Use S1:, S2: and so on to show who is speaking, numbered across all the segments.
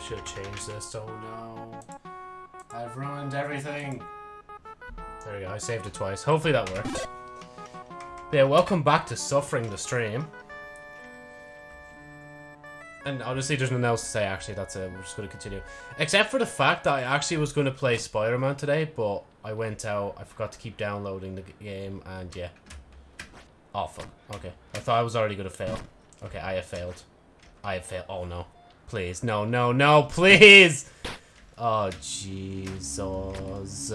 S1: should have changed this. Oh no. I've ruined everything. There we go. I saved it twice. Hopefully that worked. Yeah, welcome back to Suffering the Stream. And honestly, there's nothing else to say, actually. That's it. We're just going to continue. Except for the fact that I actually was going to play Spider-Man today, but I went out. I forgot to keep downloading the game, and yeah. Oh, fuck. Okay. I thought I was already going to fail. Okay, I have failed. I have failed. Oh, no. Please. No, no, no. Please! Oh, Jesus.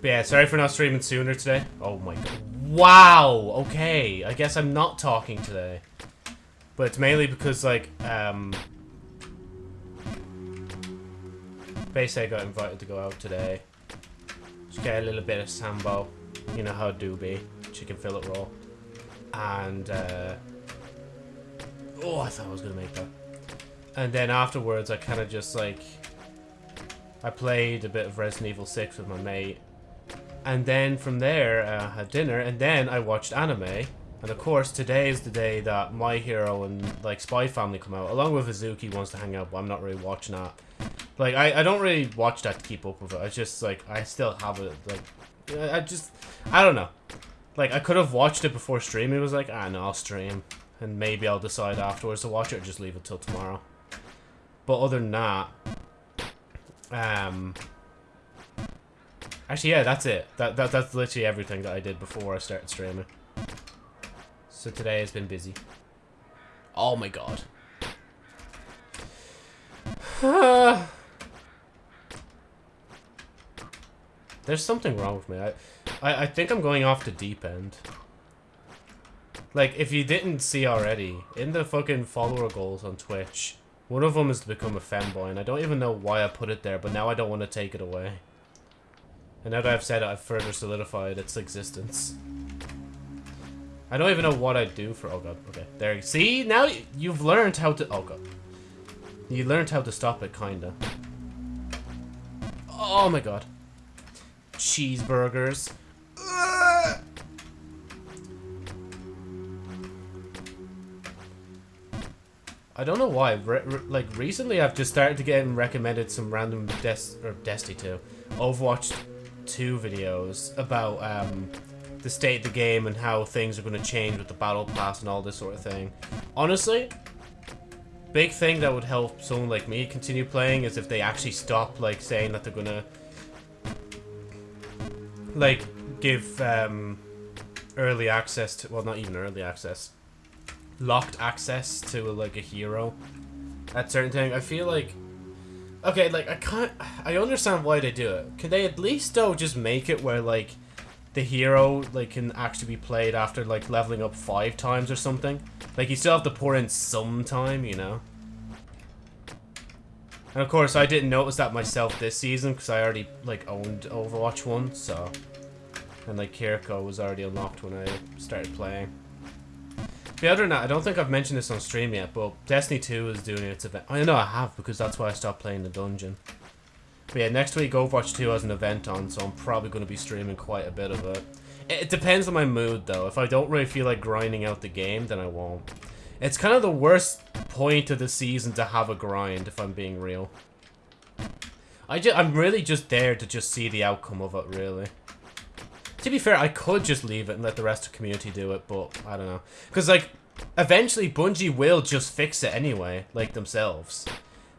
S1: But yeah, sorry for not streaming sooner today. Oh my god. Wow! Okay, I guess I'm not talking today. But it's mainly because, like, um... Basically, I got invited to go out today. Just get a little bit of sambo. You know how it do be. Chicken fillet roll. And, uh... Oh, I thought I was gonna make that. And then afterwards, I kind of just, like... I played a bit of Resident Evil 6 with my mate. And then from there, I uh, had dinner, and then I watched anime. And of course, today is the day that My Hero and, like, Spy Family come out. Along with Uzaki wants to hang out, but I'm not really watching that. Like, I, I don't really watch that to keep up with it. I just, like, I still have it, like... I just... I don't know. Like, I could have watched it before streaming. It was like, ah, no, I'll stream. And maybe I'll decide afterwards to watch it or just leave it till tomorrow. But other than that... Um... Actually, yeah, that's it. That, that That's literally everything that I did before I started streaming. So today has been busy. Oh my god. There's something wrong with me. I, I, I think I'm going off the deep end. Like, if you didn't see already, in the fucking follower goals on Twitch, one of them is to become a femboy, and I don't even know why I put it there, but now I don't want to take it away. And now that I've said it, I've further solidified its existence. I don't even know what I'd do for- oh god, okay. There, you see? Now you've learned how to- oh god. You learned how to stop it, kinda. Oh my god. Cheeseburgers. I don't know why. Re re like, recently I've just started to get recommended some random Des or Destiny 2. Overwatch 2 videos about um, the state of the game and how things are going to change with the battle pass and all this sort of thing. Honestly, big thing that would help someone like me continue playing is if they actually stop like saying that they're going to like give um, early access to well not even early access locked access to like a hero at certain thing. I feel like okay, like I can't. I understand why they do it. Can they at least though just make it where like the hero like can actually be played after like leveling up five times or something? Like you still have to pour in some time, you know. And of course, I didn't notice that myself this season because I already like owned Overwatch one, so and like Kiriko was already unlocked when I started playing. The other that, I don't think I've mentioned this on stream yet, but Destiny 2 is doing its event. I know I have, because that's why I stopped playing the dungeon. But yeah, next week Overwatch 2 has an event on, so I'm probably going to be streaming quite a bit of it. It depends on my mood, though. If I don't really feel like grinding out the game, then I won't. It's kind of the worst point of the season to have a grind, if I'm being real. I I'm really just there to just see the outcome of it, really. To be fair, I could just leave it and let the rest of the community do it, but I don't know. Because, like, eventually Bungie will just fix it anyway, like themselves.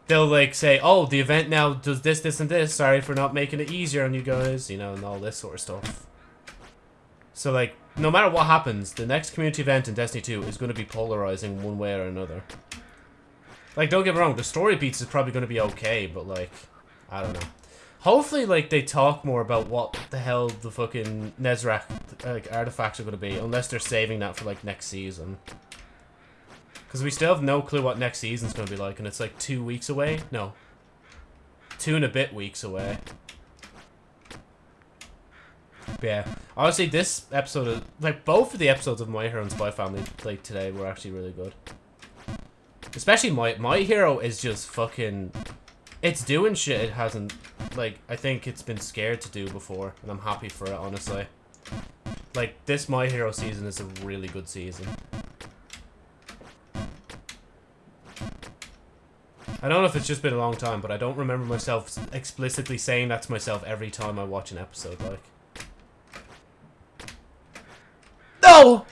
S1: They'll, like, say, oh, the event now does this, this, and this. Sorry for not making it easier on you guys, you know, and all this sort of stuff. So, like, no matter what happens, the next community event in Destiny 2 is going to be polarizing one way or another. Like, don't get me wrong, the story beats is probably going to be okay, but, like, I don't know. Hopefully, like, they talk more about what the hell the fucking Nezarec like, artifacts are going to be, unless they're saving that for, like, next season. Because we still have no clue what next season's going to be like, and it's, like, two weeks away? No. Two and a bit weeks away. But yeah. Honestly, this episode, of, like, both of the episodes of My Hero and Spy Family played today were actually really good. Especially My, My Hero is just fucking it's doing shit it hasn't, like, I think it's been scared to do before, and I'm happy for it, honestly. Like, this My Hero season is a really good season. I don't know if it's just been a long time, but I don't remember myself explicitly saying that to myself every time I watch an episode, like. No!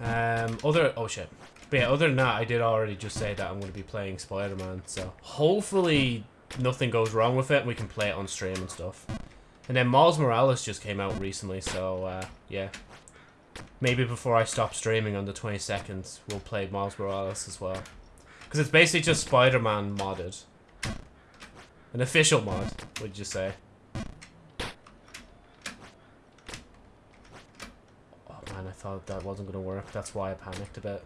S1: Um, other... Oh, shit. But yeah, other than that, I did already just say that I'm going to be playing Spider-Man, so hopefully nothing goes wrong with it and we can play it on stream and stuff. And then Miles Morales just came out recently, so, uh, yeah. Maybe before I stop streaming on the 22nd, we'll play Miles Morales as well. Because it's basically just Spider-Man modded. An official mod, would you say? Oh man, I thought that wasn't going to work. That's why I panicked a bit.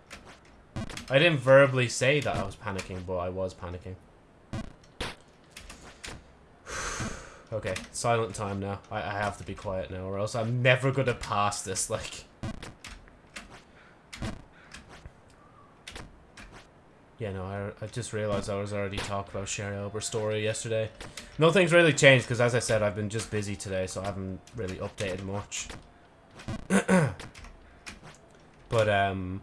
S1: I didn't verbally say that I was panicking, but I was panicking. okay, silent time now. I, I have to be quiet now, or else I'm never gonna pass this, like... Yeah, no, I, I just realized I was already talking about Sherry Elber's story yesterday. Nothing's really changed, because as I said, I've been just busy today, so I haven't really updated much. but, um...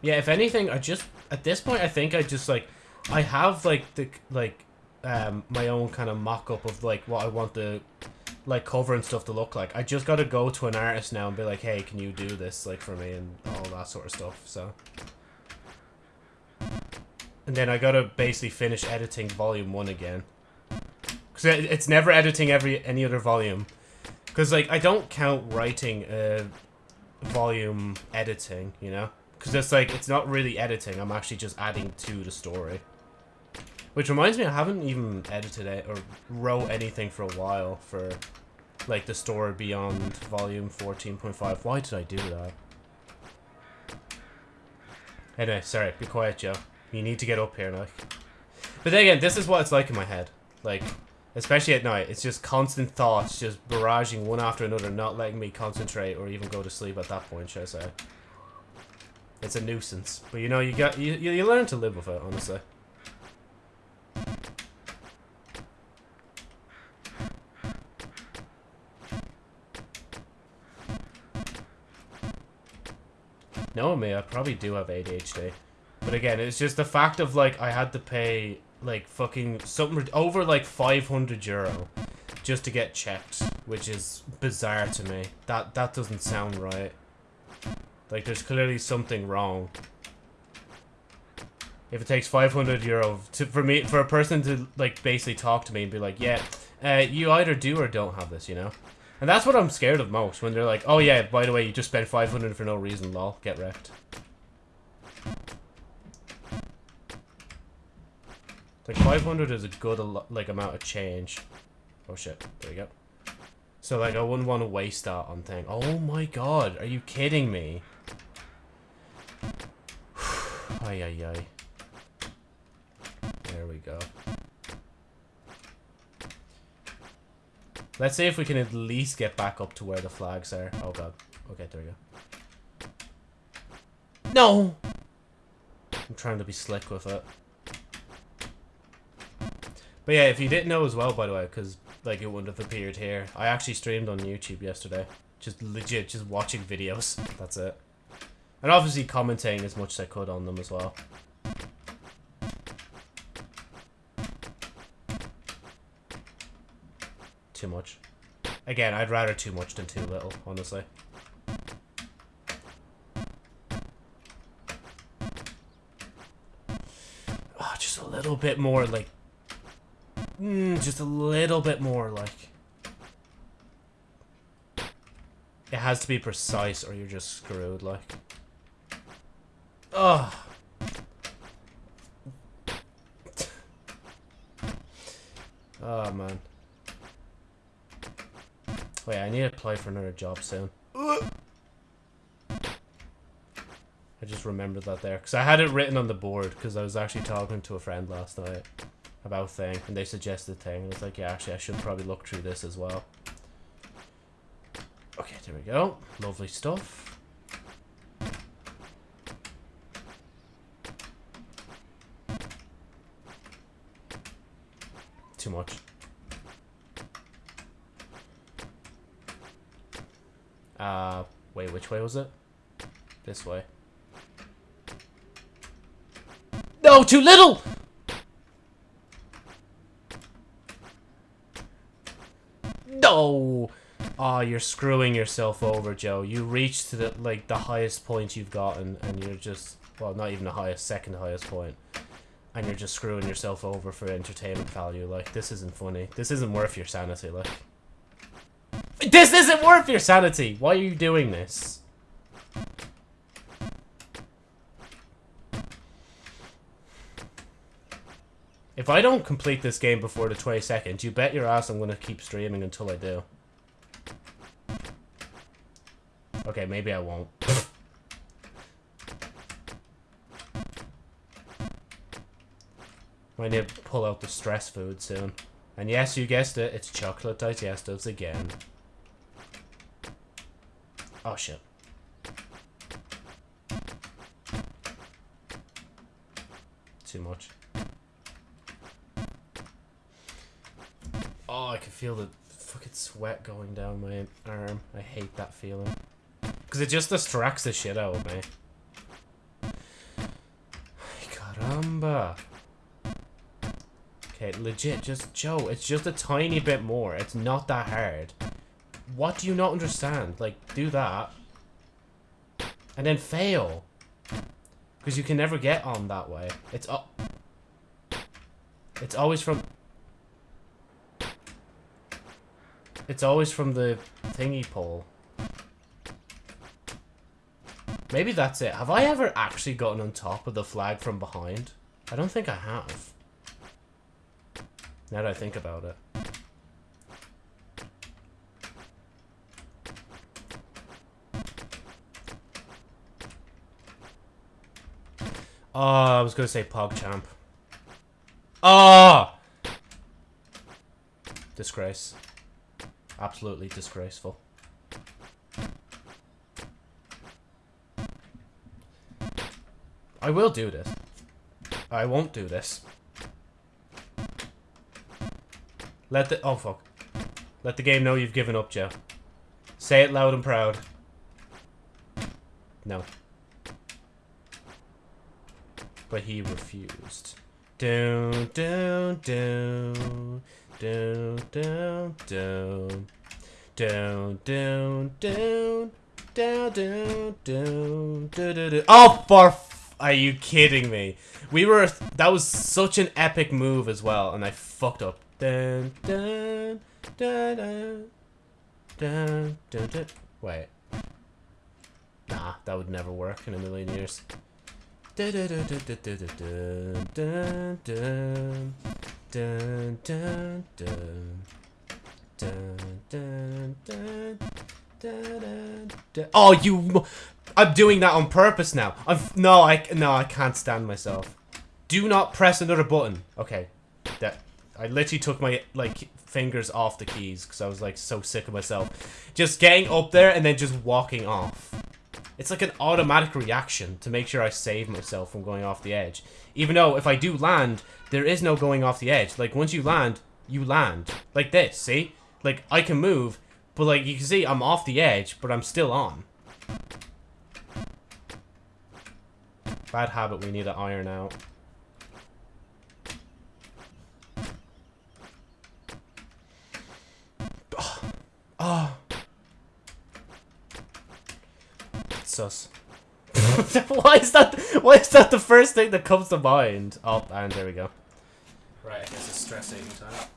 S1: Yeah, if anything, I just at this point I think I just like I have like the like um my own kind of mock-up of like what I want the like cover and stuff to look like. I just gotta go to an artist now and be like, hey, can you do this like for me and all that sort of stuff. So and then I gotta basically finish editing volume one again. Cause it's never editing every any other volume. Cause like I don't count writing uh volume editing, you know? Because it's like, it's not really editing, I'm actually just adding to the story. Which reminds me, I haven't even edited it or wrote anything for a while for, like, the story beyond volume 14.5. Why did I do that? Anyway, sorry, be quiet, Joe. You need to get up here, like. But then again, this is what it's like in my head. Like, especially at night, it's just constant thoughts just barraging one after another, not letting me concentrate or even go to sleep at that point, should I say. It's a nuisance. But you know, you got you, you learn to live with it, honestly. Knowing me, I probably do have ADHD. But again, it's just the fact of, like, I had to pay, like, fucking something over, like, 500 euro just to get checked, which is bizarre to me. That, that doesn't sound right. Like, there's clearly something wrong. If it takes 500 euro to, for me, for a person to, like, basically talk to me and be like, yeah, uh, you either do or don't have this, you know? And that's what I'm scared of most, when they're like, oh yeah, by the way, you just spent 500 for no reason, lol, get wrecked. Like, 500 is a good, like, amount of change. Oh shit, there you go. So, like, I wouldn't want to waste that on thing. Oh my god, are you kidding me? ay, ay, ay. There we go. Let's see if we can at least get back up to where the flags are. Oh god. Okay, there we go. No! I'm trying to be slick with it. But yeah, if you didn't know as well, by the way, because like it wouldn't have appeared here, I actually streamed on YouTube yesterday. Just legit, just watching videos. That's it. And obviously commenting as much as I could on them as well. Too much. Again, I'd rather too much than too little, honestly. Oh, just a little bit more, like... Mm, just a little bit more, like... It has to be precise or you're just screwed, like... Oh. Oh, man. Wait, I need to apply for another job soon. I just remembered that there. Because I had it written on the board. Because I was actually talking to a friend last night about thing. And they suggested thing. And I was like, yeah, actually, I should probably look through this as well. Okay, there we go. Lovely stuff. too much. Uh, wait, which way was it? This way. No, too little! No! Oh, you're screwing yourself over, Joe. You reached to the, like, the highest point you've gotten, and you're just... Well, not even the highest, second highest. And you're just screwing yourself over for entertainment value. Like, this isn't funny. This isn't worth your sanity, like. This isn't worth your sanity! Why are you doing this? If I don't complete this game before the 22nd, you bet your ass I'm going to keep streaming until I do. Okay, maybe I won't. I need to pull out the stress food soon. And yes, you guessed it, it's chocolate digestives again. Oh shit. Too much. Oh, I can feel the fucking sweat going down my arm. I hate that feeling. Because it just distracts the shit out of me. Caramba. Okay, legit, just, Joe, it's just a tiny bit more. It's not that hard. What do you not understand? Like, do that. And then fail. Because you can never get on that way. It's up. It's always from... It's always from the thingy pole. Maybe that's it. Have I ever actually gotten on top of the flag from behind? I don't think I have. Now that I think about it. Oh, I was gonna say PogChamp. Oh! Disgrace. Absolutely disgraceful. I will do this. I won't do this. Let the- oh fuck. Let the game know you've given up, Joe. Say it loud and proud. No. But he refused. Down, down, down. Down, down, down. Down, down, down. Down, down, down. Do, do, do. Oh, for are you kidding me? We were- that was such an epic move as well, and I fucked up. Dun, dun, dun, dun, dun, dun, dun. Wait. Nah, that would never work in a million years. Oh, you! I'm doing that on purpose now. I'm no, I no, I can't stand myself. Do not press another button. Okay, that I literally took my like fingers off the keys because I was like so sick of myself. Just getting up there and then just walking off. It's like an automatic reaction to make sure I save myself from going off the edge. Even though if I do land, there is no going off the edge. Like once you land, you land. Like this, see? Like I can move, but like you can see I'm off the edge, but I'm still on. Bad habit we need to iron out. Oh. oh. Sus. why is that why is that the first thing that comes to mind? Oh, and there we go. Right, I guess it's stress eating time.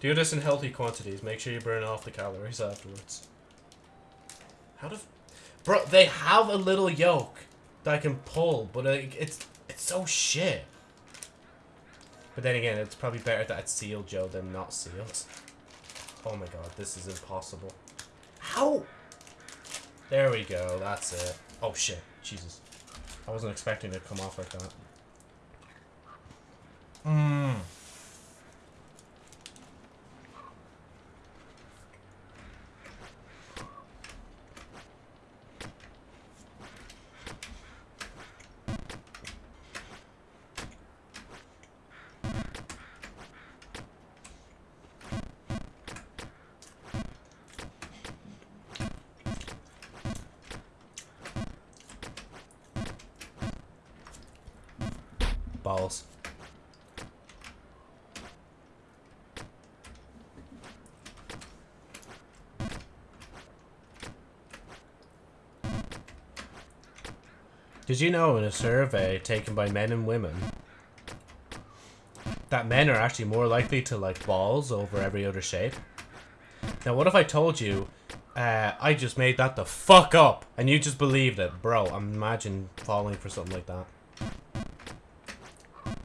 S1: Do this in healthy quantities. Make sure you burn off the calories afterwards. How do... Bro, they have a little yoke that I can pull, but it's it's so shit. But then again, it's probably better that it's sealed, Joe, than not sealed. Oh my god, this is impossible. How? There we go, that's it. Oh shit, Jesus. I wasn't expecting it to come off like that. Mmm. Did you know in a survey taken by men and women that men are actually more likely to like balls over every other shape? Now, what if I told you uh, I just made that the fuck up and you just believed it? Bro, imagine falling for something like that.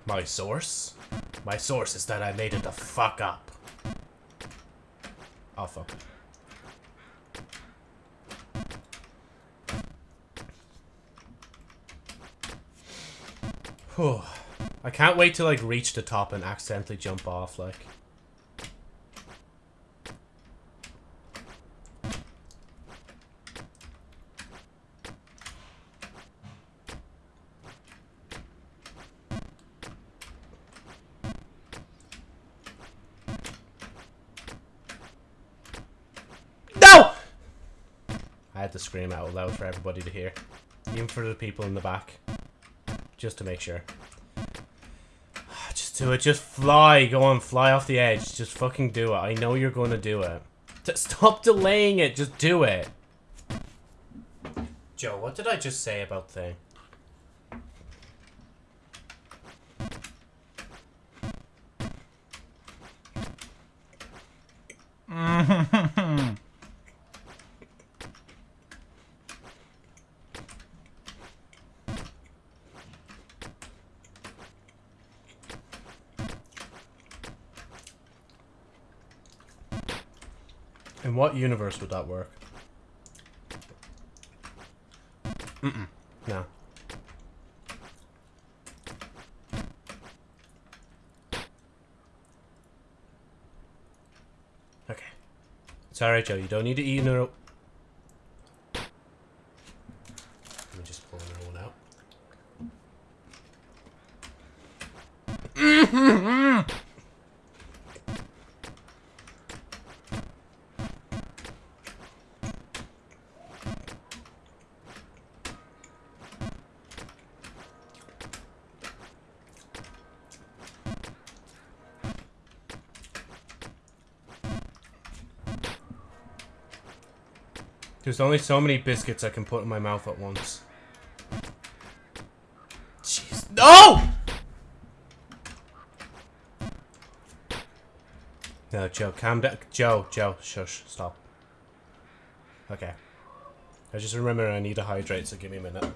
S1: My source? My source is that I made it the fuck up. Oh, fuck. I can't wait to like reach the top and accidentally jump off like. No! I had to scream out loud for everybody to hear. Even for the people in the back. Just to make sure. Just do it. Just fly. Go on. Fly off the edge. Just fucking do it. I know you're going to do it. Stop delaying it. Just do it. Joe, what did I just say about thing? In what universe would that work? Mm-mm. No. Okay. It's alright, Joe. You don't need to eat in a row. Let me just pull another one out. There's only so many biscuits I can put in my mouth at once. Jeez. No! No, Joe, calm down. Joe, Joe, shush, stop. Okay. I just remember I need to hydrate, so give me a minute.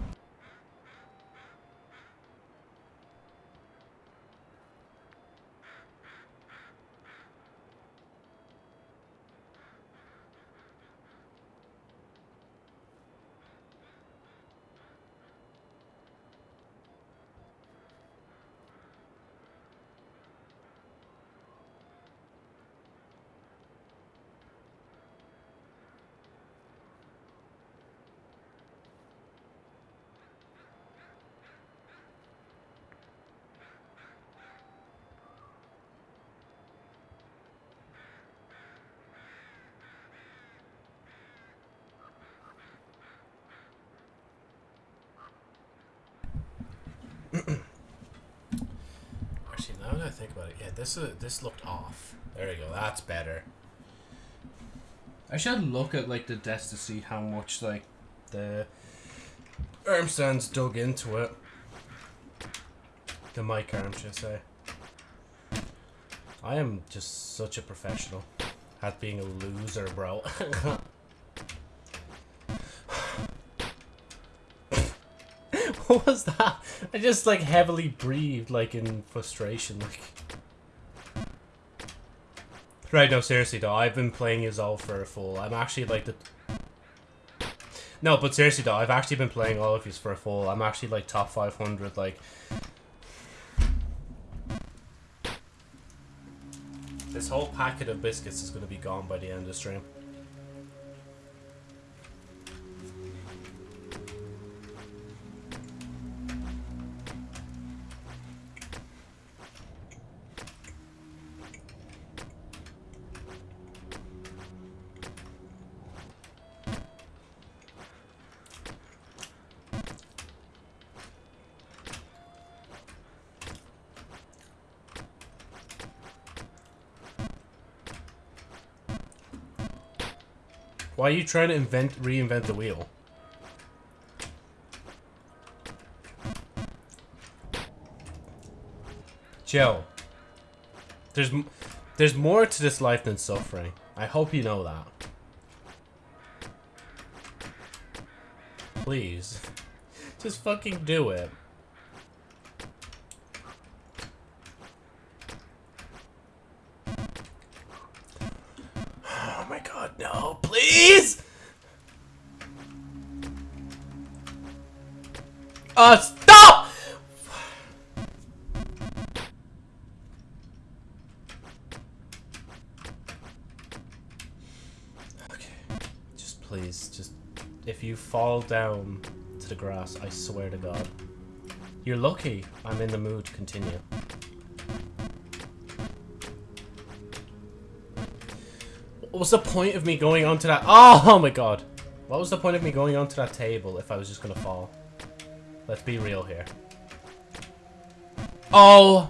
S1: Actually, now that I think about it, yeah, this is, this looked off. There you go. That's better. I should look at like the desk to see how much like the arm stands dug into it. The mic arm, should I say. I am just such a professional at being a loser, bro. what was that? I just like heavily breathed, like in frustration, like. Right, no, seriously though, I've been playing Yazol for a full. I'm actually like the. No, but seriously though, I've actually been playing all of these for a full. I'm actually like top 500, like. This whole packet of biscuits is going to be gone by the end of the stream. Why are you trying to invent, reinvent the wheel? Joe, there's there's more to this life than suffering. I hope you know that. Please, just fucking do it. Stop! Okay, just please, just if you fall down to the grass, I swear to God. You're lucky I'm in the mood to continue. What was the point of me going onto that? Oh, oh my god. What was the point of me going onto that table if I was just gonna fall? Let's be real here. Oh!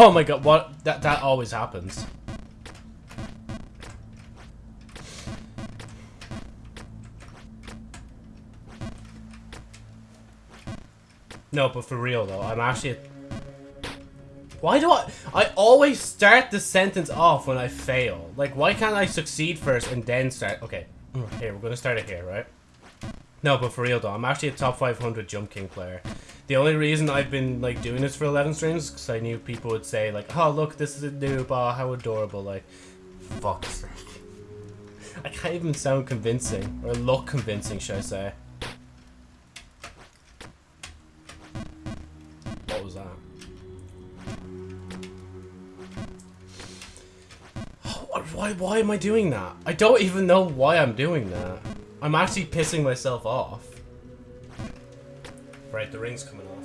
S1: Oh my god, what? That, that always happens. No, but for real though, I'm actually... Why do I... I always start the sentence off when I fail. Like, why can't I succeed first and then start... Okay, mm, here, we're gonna start it here, right? No, but for real though, I'm actually a top 500 Jump King player. The only reason I've been like doing this for 11 streams because I knew people would say like, "Oh, look, this is a noob. Oh, how adorable!" Like, fuck's sake. I can't even sound convincing or look convincing, should I say? Why? Am I doing that? I don't even know why I'm doing that. I'm actually pissing myself off. Right, the ring's coming off.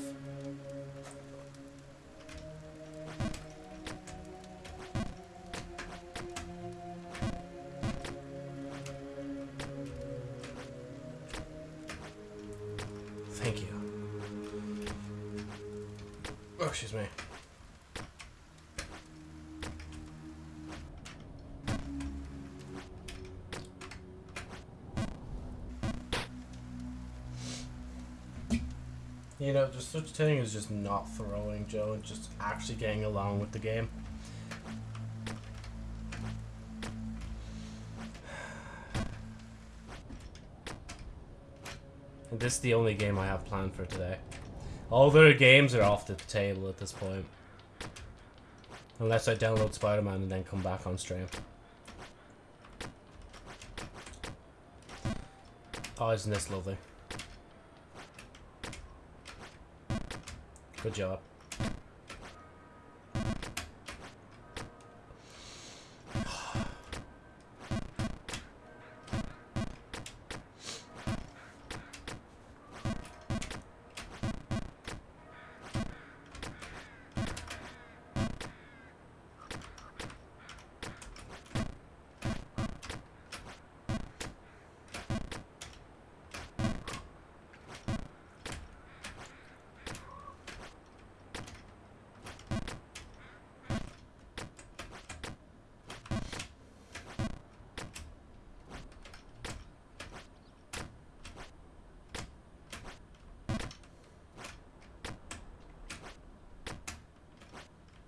S1: A thing as just not throwing, Joe, and just actually getting along with the game. And this is the only game I have planned for today. All the other games are off the table at this point. Unless I download Spider-Man and then come back on stream. Oh, isn't this lovely? Good job.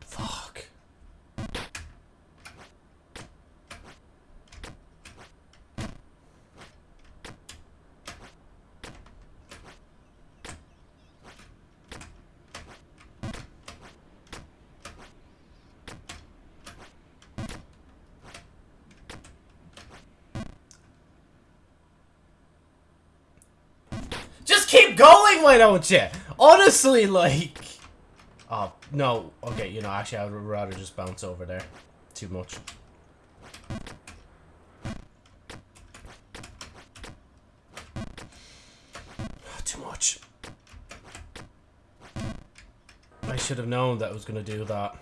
S1: Fuck. Just going, why don't you? Honestly, like... Oh, no. Okay, you know, actually, I would rather just bounce over there. Too much. Too much. I I should have known that I was going to do that.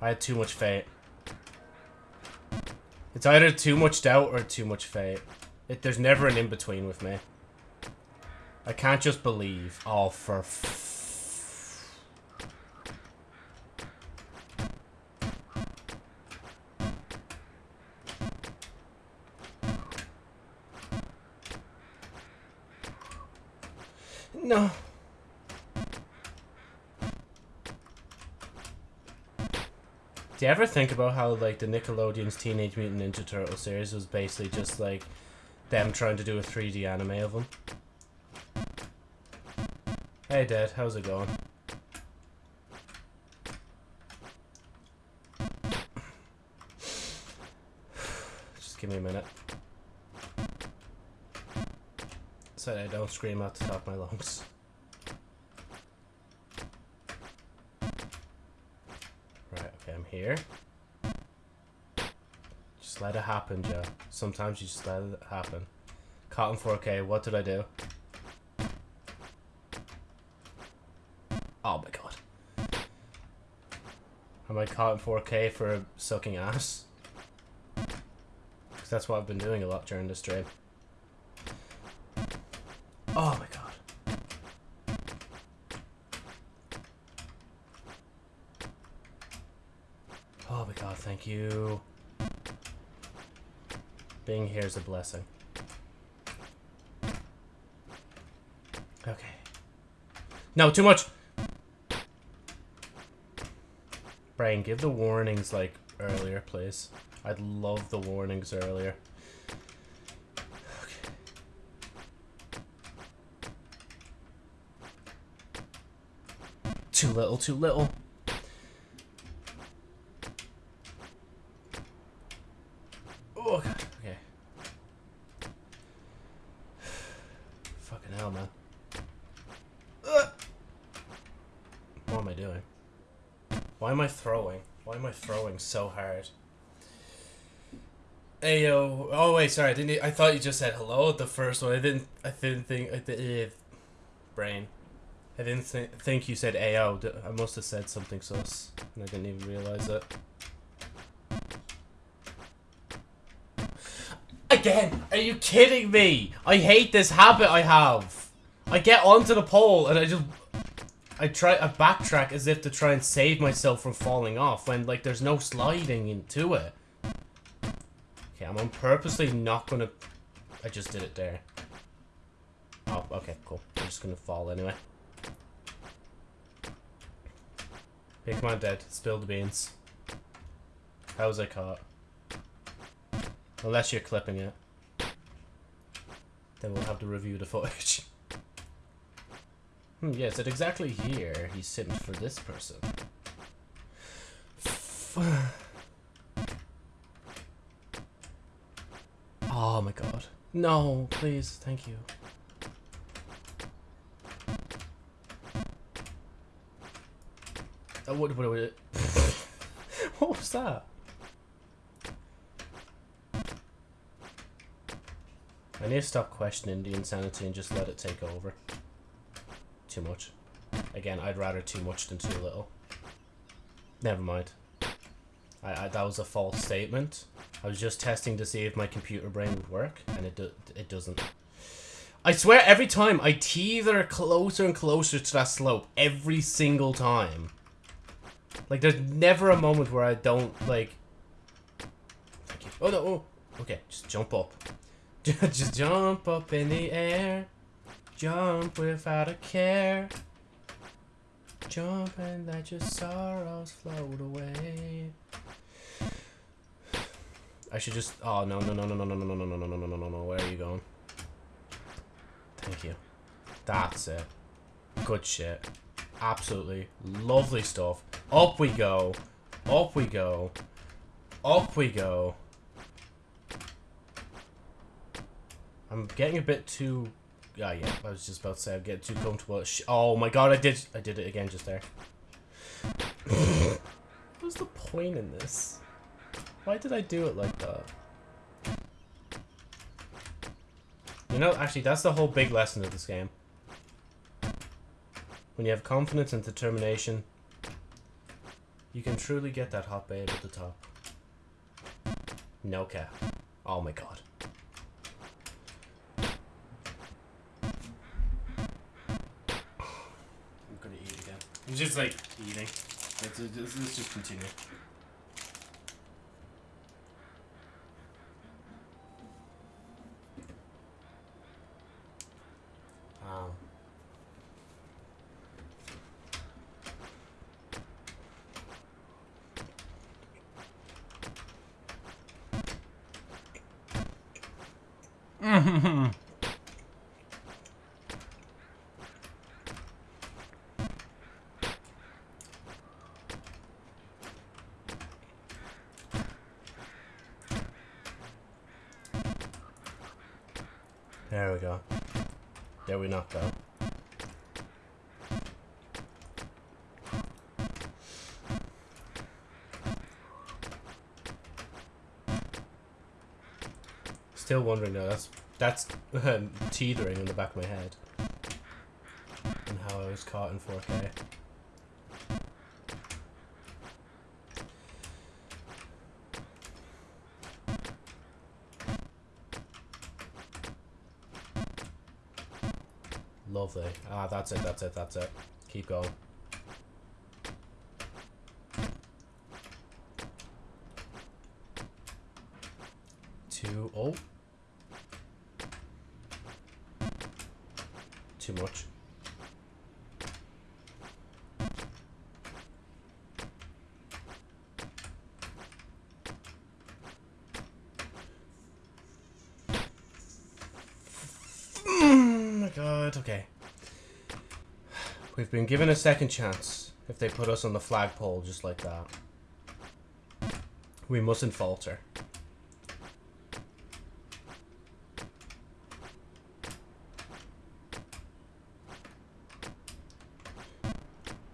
S1: I had too much fate. It's either too much doubt or too much fate. It, there's never an in-between with me. I can't just believe. Oh, for No. Do you ever think about how, like, the Nickelodeon's Teenage Mutant Ninja Turtle series was basically just, like, them trying to do a 3D anime of them? Hey, Dad, how's it going? Just give me a minute. So I don't scream out the top of my lungs. Right, okay, I'm here. Just let it happen, Joe. Sometimes you just let it happen. Cotton 4K, what did I do? Oh my god. Am I caught in 4K for sucking ass? Because that's what I've been doing a lot during this stream. Oh my god. Oh my god, thank you. Being here is a blessing. Okay. No, too much! Brian, give the warnings, like, earlier, please. I'd love the warnings earlier. Okay. Too little, too little. Oh, okay. Fucking hell, man. Ugh. What am I doing? Why am I throwing? Why so hard? Hey yo! Oh wait, sorry. I didn't. I thought you just said hello at the first one. I didn't. I didn't think. I did. Eh, brain. I didn't th think you said AO. I must have said something sus, and I didn't even realize it. Again? Are you kidding me? I hate this habit I have. I get onto the pole and I just I try I backtrack as if to try and save myself from falling off when like there's no sliding into it. Okay, I'm on purposely not gonna I just did it there. Oh, okay, cool. I'm just gonna fall anyway. Hey, come on, Dead. Spill the beans. How was I caught? Unless you're clipping it. Then we'll have to review the footage. Hmm, yes, at exactly here, he sent for this person. oh my god. No, please, thank you. Uh, what, what, what, what was that? I need to stop questioning the insanity and just let it take over. Too much. Again, I'd rather too much than too little. Never mind. I, I, that was a false statement. I was just testing to see if my computer brain would work, and it do, it doesn't. I swear, every time I teeter closer and closer to that slope, every single time. Like, there's never a moment where I don't, like... Thank you. Oh, no, oh. Okay, just jump up. Just jump up in the air. Jump without a care. Jump and let your sorrows float away. I should just. Oh no no no no no no no no no no no no no no no! Where are you going? Thank you. That's it. Good shit. Absolutely lovely stuff. Up we go. Up we go. Up we go. I'm getting a bit too... Yeah, yeah, I was just about to say I'm getting too comfortable. oh my god, I did I did it again just there. What's the point in this? Why did I do it like that? You know, actually, that's the whole big lesson of this game. When you have confidence and determination, You can truly get that hot babe at the top. No cap. Oh my god. I'm gonna eat again. I'm just like eating. Let's, let's, just continue. Um, there we go. There we knocked out. Still wondering though, that's that's um, teetering in the back of my head. And how I was caught in 4K. Lovely. Ah, that's it, that's it, that's it. Keep going. Two. Oh. Too much. Oh my god, okay. We've been given a second chance if they put us on the flagpole just like that. We mustn't falter.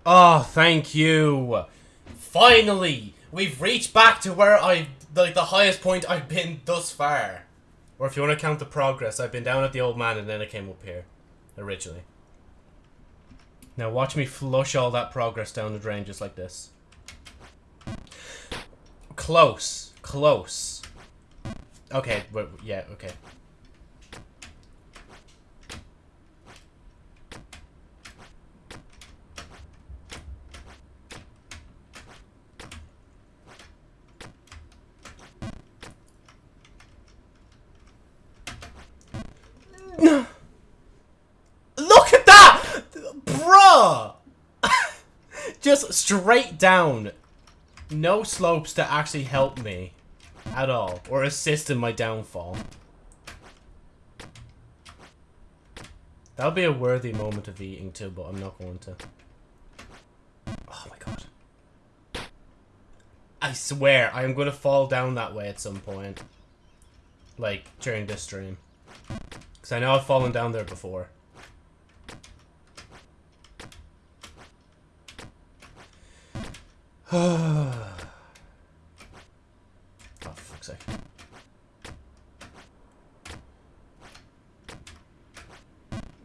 S1: Oh, thank you. Finally, we've reached back to where I like the highest point I've been thus far. Or if you want to count the progress, I've been down at the old man and then I came up here originally. Now watch me flush all that progress down the drain just like this. Close. Close. Okay, yeah, okay. Look at that! Bruh! Just straight down. No slopes to actually help me. At all. Or assist in my downfall. That would be a worthy moment of eating too, but I'm not going to. Oh my god. I swear, I am going to fall down that way at some point. Like, during this stream. Because I know I've fallen down there before. oh, fuck's sake.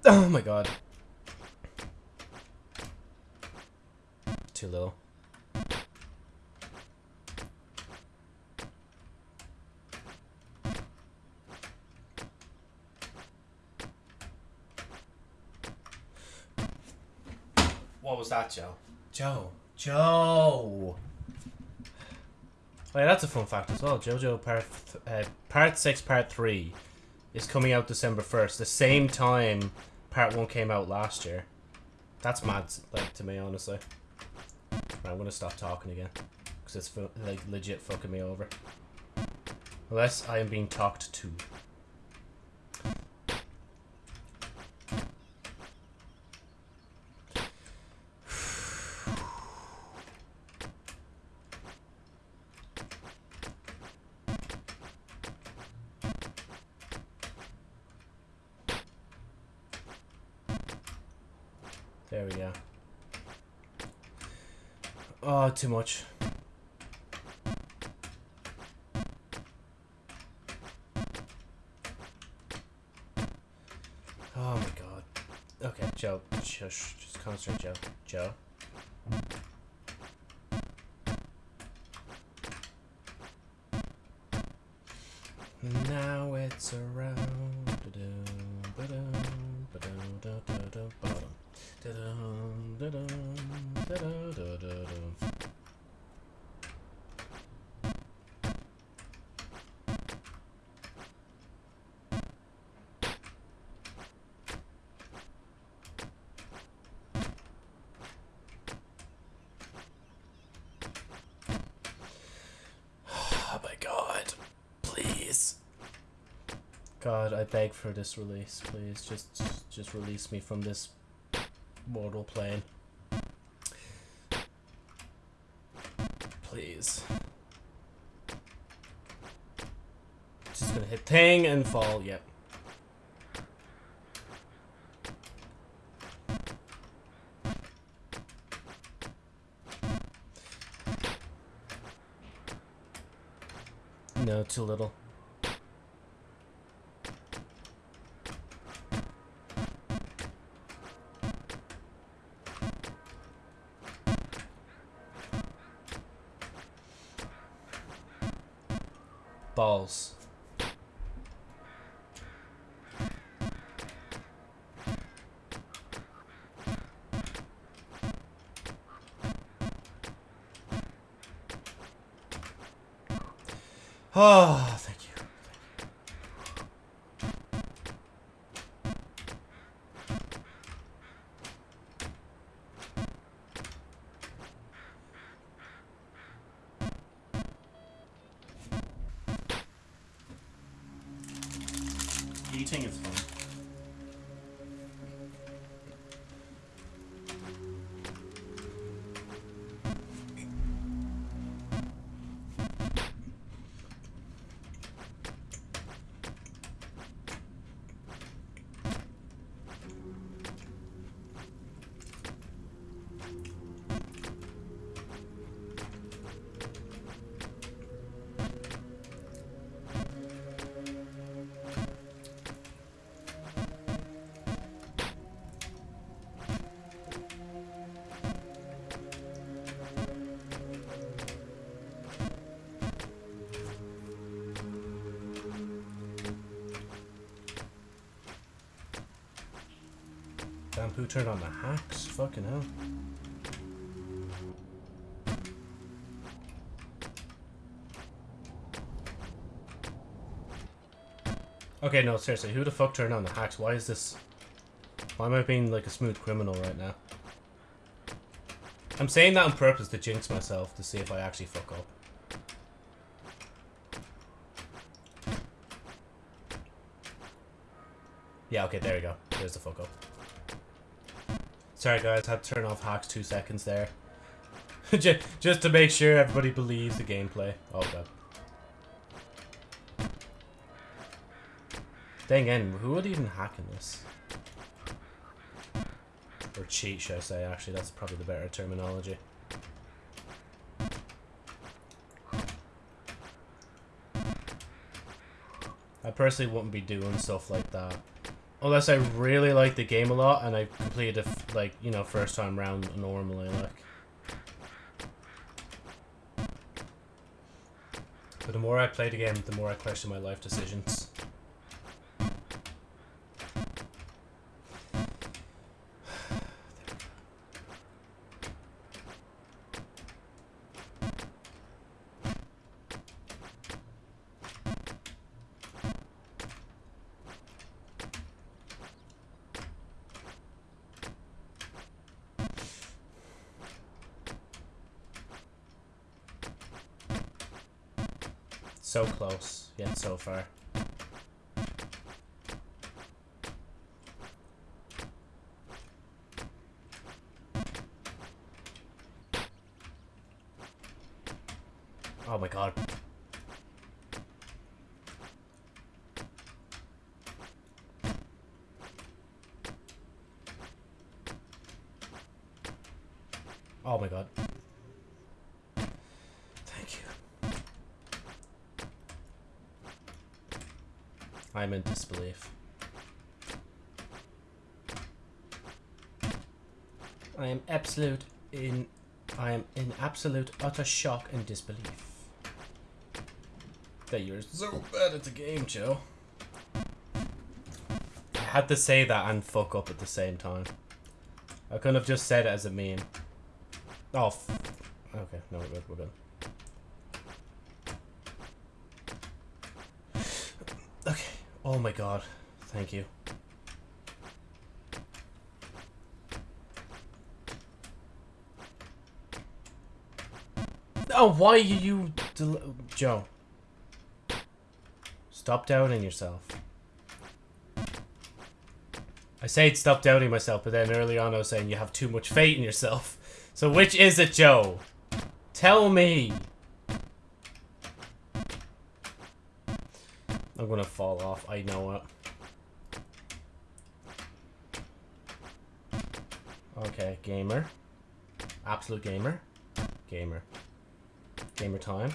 S1: Oh my god. Too little. What was that, Joe? Joe. Joe. Oh yeah, that's a fun fact as well. JoJo Part uh, Part Six, Part Three is coming out December first, the same time Part One came out last year. That's mad, like to me, honestly. Right, I'm gonna stop talking again because it's like legit fucking me over. Unless I am being talked to. There we go. Oh, too much. Oh my god. Okay, Joe. Shush. Just concentrate, Joe. Joe. Beg for this release, please. Just just release me from this mortal plane. Please. Just gonna hit thing and fall, yep. No, too little. Oh, Turned on the hacks? Fucking hell. Okay, no, seriously, who the fuck turned on the hacks? Why is this... Why am I being like a smooth criminal right now? I'm saying that on purpose to jinx myself to see if I actually fuck up. Yeah, okay, there we go. There's the fuck up. Sorry guys, had to turn off hacks two seconds there. just, just to make sure everybody believes the gameplay. Oh god. Dang in, who would even hack in this? Or cheat, should I say, actually, that's probably the better terminology. I personally wouldn't be doing stuff like that. Unless I really like the game a lot and I completed f- like, you know, first time round normally, like. But the more I play the game, the more I question my life decisions. So close, yet so far. Oh my god. Oh my god. Thank you. I'm in disbelief. I am absolute in I am in absolute utter shock and disbelief. That you're so bad at the game, Joe. I had to say that and fuck up at the same time. I couldn't have just said it as a meme. Oh, okay. No, we're good. We're good. Okay. Oh my god. Thank you. Why are you... Joe. Stop doubting yourself. I said stop doubting myself, but then early on I was saying you have too much faith in yourself. So which is it, Joe? Tell me. I'm gonna fall off. I know it. Okay, gamer. Absolute gamer. Gamer. Gamer time.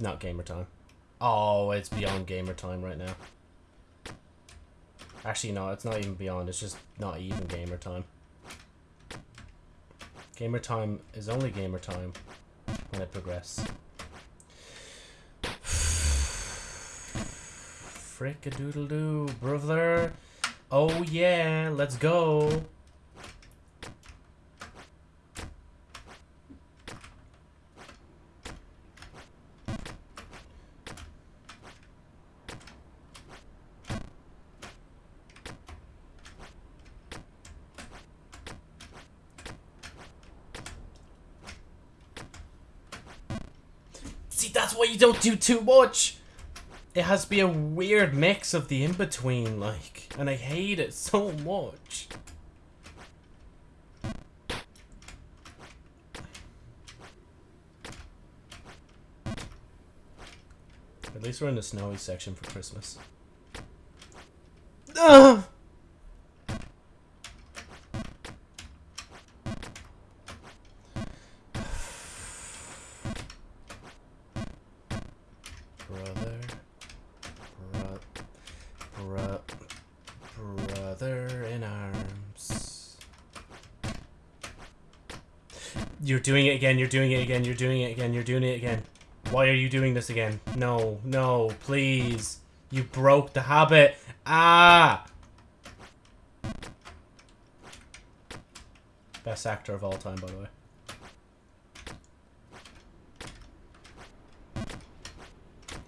S1: Not gamer time. Oh, it's beyond gamer time right now. Actually, no, it's not even beyond. It's just not even gamer time. Gamer time is only gamer time when I progress. Frick a doodle doo, brother. Oh yeah, let's go. See, that's why you don't do too much. It has to be a weird mix of the in-between, like, and I hate it so much. At least we're in the snowy section for Christmas. Ugh! Doing it again, you're doing it again, you're doing it again, you're doing it again. Why are you doing this again? No, no, please. You broke the habit. Ah! Best actor of all time, by the way.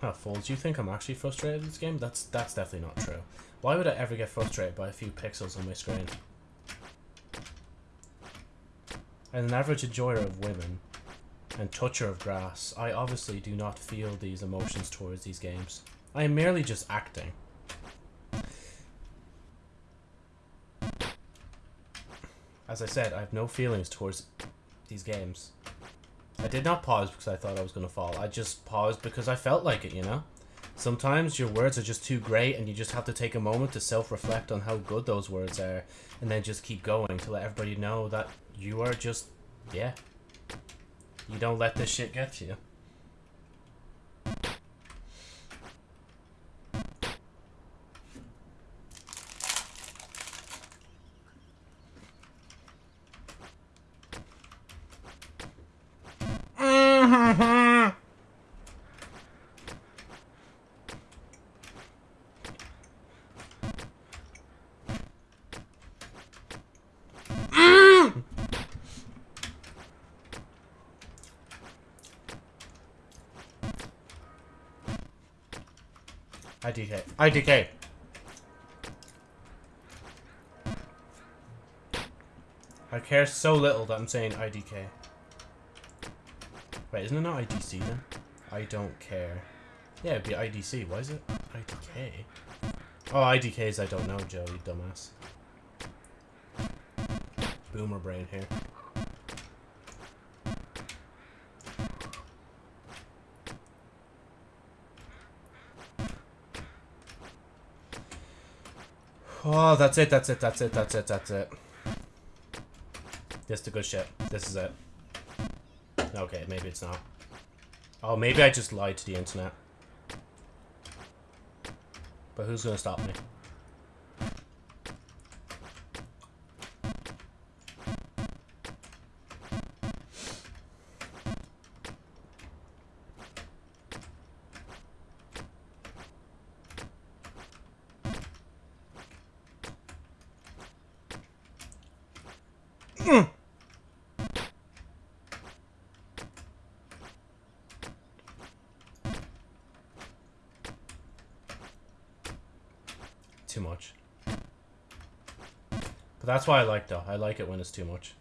S1: Huh, fools, you think I'm actually frustrated with this game? That's that's definitely not true. Why would I ever get frustrated by a few pixels on my screen? As an average enjoyer of women and toucher of grass, I obviously do not feel these emotions towards these games. I am merely just acting. As I said, I have no feelings towards these games. I did not pause because I thought I was going to fall. I just paused because I felt like it, you know? Sometimes your words are just too great and you just have to take a moment to self-reflect on how good those words are and then just keep going to let everybody know that you are just, yeah. You don't let this shit get you. IDK. IDK. I care so little that I'm saying IDK. Wait, isn't it not IDC then? I don't care. Yeah, it'd be IDC. Why is it IDK? Oh, IDKs I don't know, Joe, you dumbass. Boomer brain here. Oh, that's it, that's it, that's it, that's it, that's it. This is the good shit. This is it. Okay, maybe it's not. Oh, maybe I just lied to the internet. But who's gonna stop me? That's why I like though. I like it when it's too much.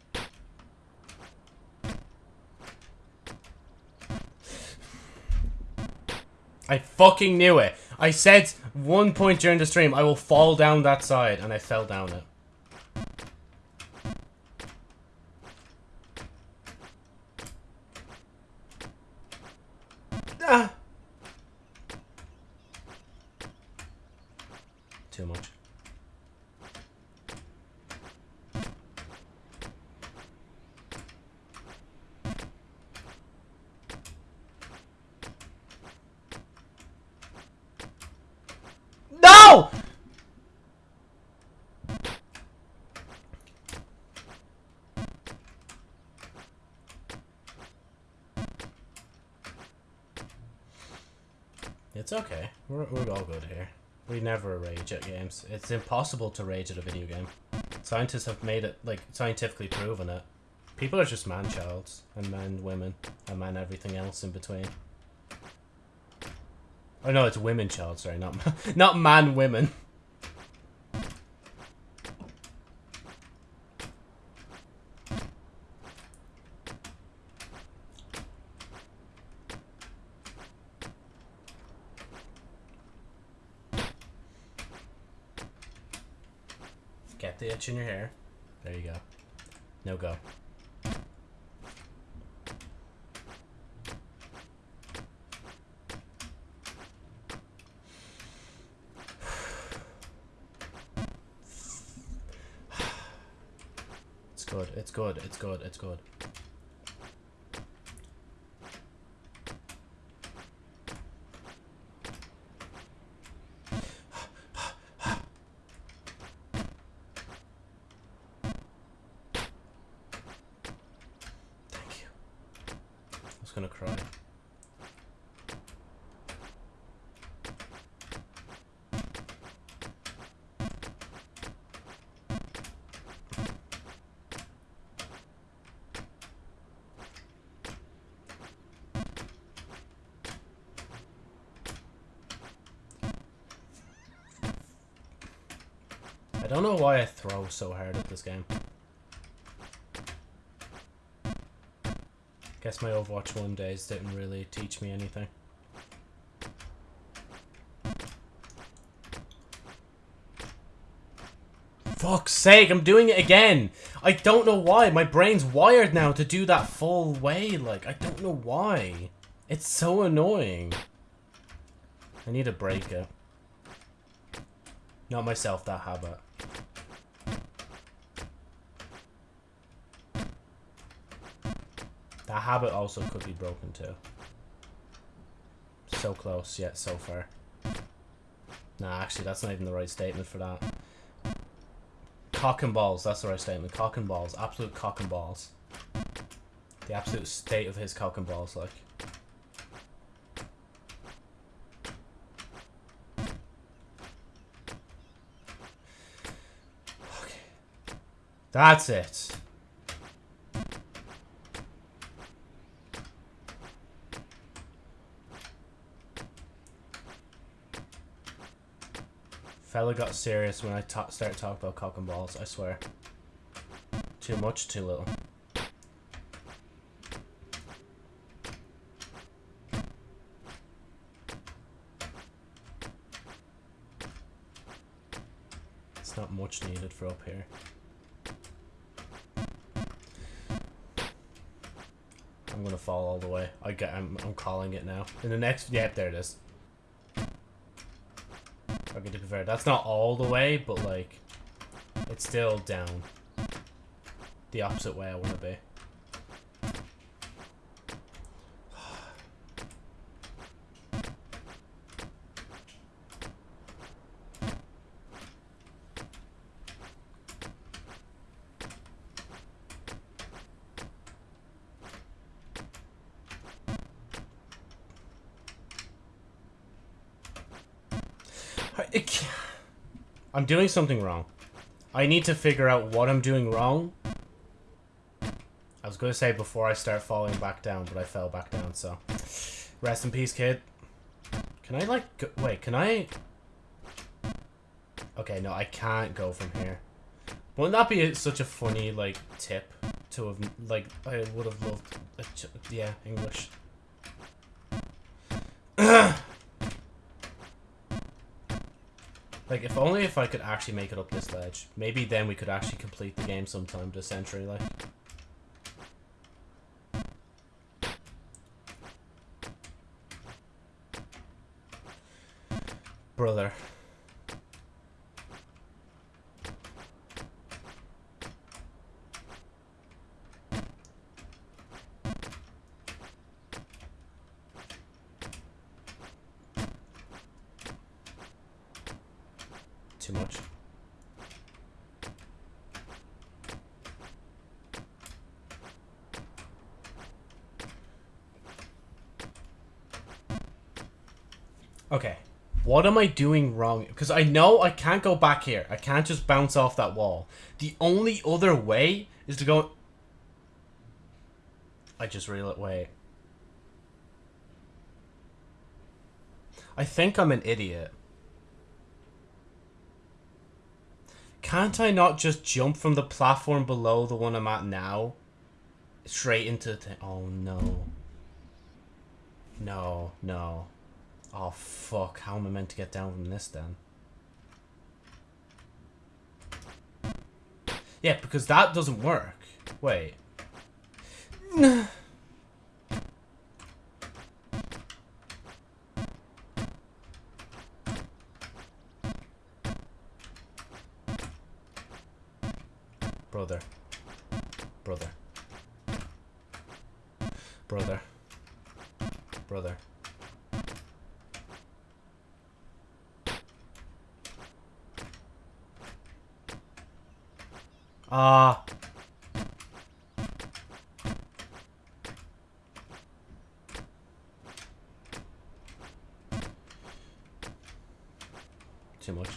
S1: I fucking knew it. I said one point during the stream, I will fall down that side, and I fell down it. Ah! Too much. No! It's okay. We're, we're all good here. We never rage at games. It's impossible to rage at a video game. Scientists have made it, like, scientifically proven it. People are just man-childs, and man-women, and man-everything else in between. Oh no, it's women-child, sorry, not, ma not man-women. Itch in your hair. There you go. No go. It's good, it's good, it's good, it's good. Know why I throw so hard at this game. Guess my Overwatch 1 days didn't really teach me anything. Fuck's sake, I'm doing it again! I don't know why. My brain's wired now to do that full way. Like, I don't know why. It's so annoying. I need to break it. Not myself, that habit. Habit also could be broken too. So close, yet so far. Nah, actually, that's not even the right statement for that. Cock and balls, that's the right statement. Cock and balls, absolute cock and balls. The absolute state of his cock and balls, like. Okay. That's it. Fella got serious when I ta started talking about cock and balls, I swear. Too much, too little. It's not much needed for up here. I'm gonna fall all the way. I get. I'm. I'm calling it now. In the next. Yep, there it is. Fair, that's not all the way, but like, it's still down. The opposite way I want to be. I'm doing something wrong. I need to figure out what I'm doing wrong. I was going to say before I start falling back down, but I fell back down, so... Rest in peace, kid. Can I, like... Go wait, can I... Okay, no, I can't go from here. Wouldn't that be such a funny, like, tip to have, like, I would have loved, uh, ch yeah, English. Like, if only if I could actually make it up this ledge. Maybe then we could actually complete the game sometime this century, like. Brother. Too much. Okay. What am I doing wrong? Because I know I can't go back here. I can't just bounce off that wall. The only other way is to go... I just realized... Wait. I think I'm an idiot. Can't I not just jump from the platform below the one I'm at now? Straight into the... Oh, no. No, no. Oh, fuck. How am I meant to get down from this, then? Yeah, because that doesn't work. Wait. Brother. Brother. Brother. Brother. Ah. Too much.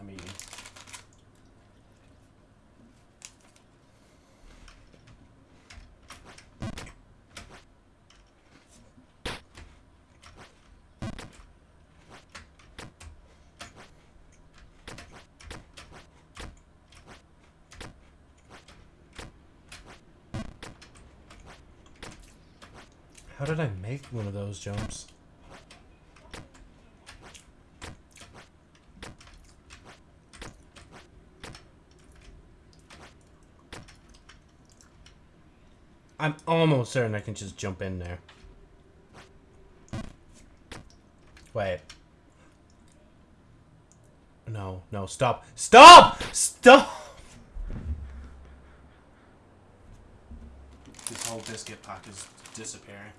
S2: I'm eating.
S1: How did I make one of those jumps? I'm almost certain I can just jump in there. Wait. No, no, stop. Stop! Stop!
S2: This whole biscuit pack is disappearing.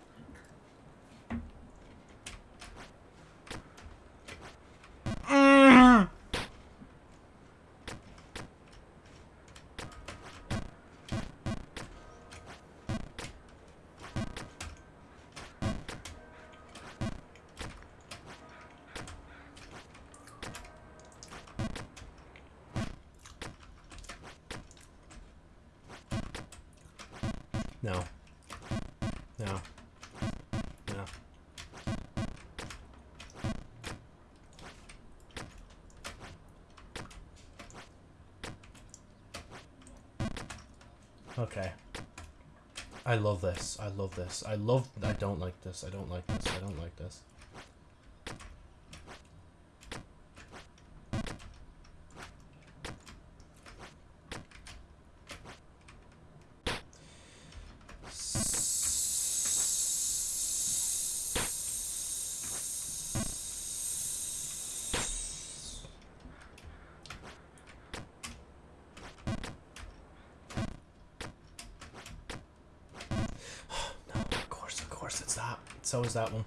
S1: No. No. No. Okay. I love this. I love this. I love... I don't like this. I don't like this. I don't like this. no, of course, of course it's that. So is that one.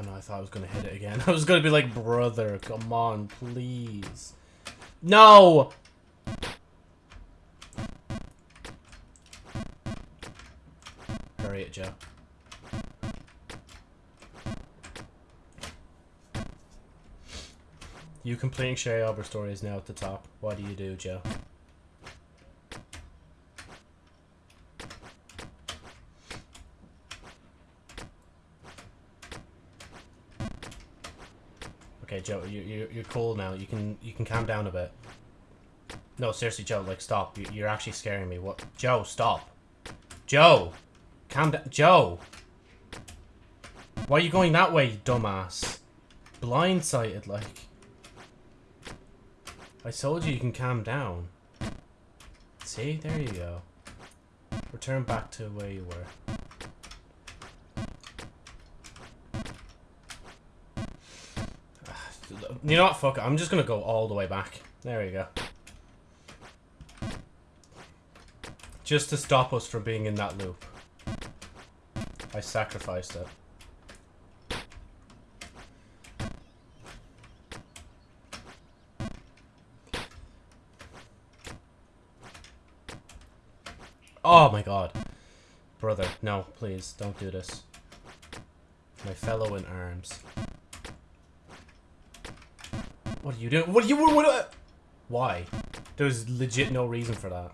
S1: Oh no, I thought I was gonna hit it again. I was gonna be like, brother, come on, please. No! Hurry it, Joe. You completing Sherry Albert story is now at the top. What do you do, Joe? Okay, Joe, you you you're cool now. You can you can calm down a bit. No, seriously, Joe, like stop. You, you're actually scaring me. What? Joe, stop. Joe, calm down. Joe, why are you going that way, you dumbass? Blindsided, like. I told you you can calm down. See, there you go. Return back to where you were. You know what? Fuck it. I'm just gonna go all the way back. There we go. Just to stop us from being in that loop. I sacrificed it. Oh my god. Brother, no, please, don't do this. My fellow in arms. What are you doing? What are you what, what, Why? There's legit no reason for that.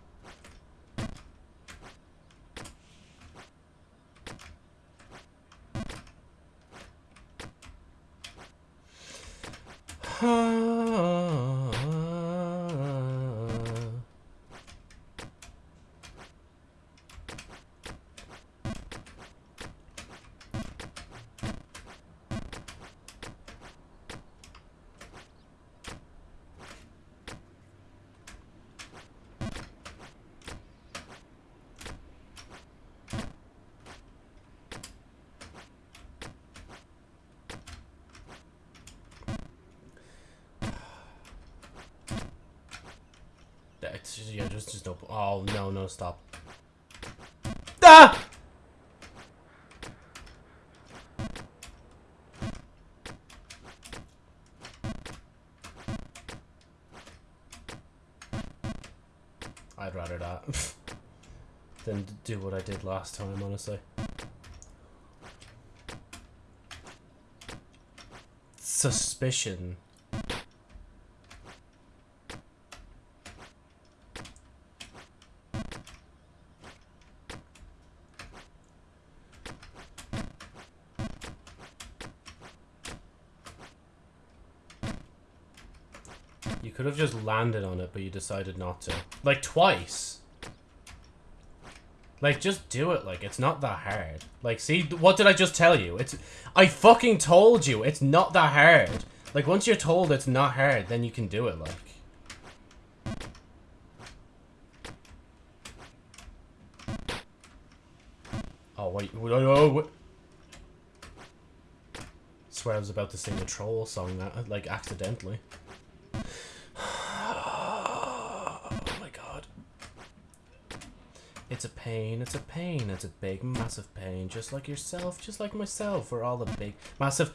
S1: It's just, yeah, just, just no. Oh no, no, stop. Ah! I'd rather that than do what I did last time, honestly. Suspicion. Have just landed on it, but you decided not to. Like, twice. Like, just do it. Like, it's not that hard. Like, see, what did I just tell you? It's... I fucking told you, it's not that hard. Like, once you're told it's not hard, then you can do it, like. Oh, wait. Oh, wait. swear I was about to sing a troll song, uh, like, accidentally. It's a pain, it's a pain, it's a big, massive pain. Just like yourself, just like myself. We're all a big, massive...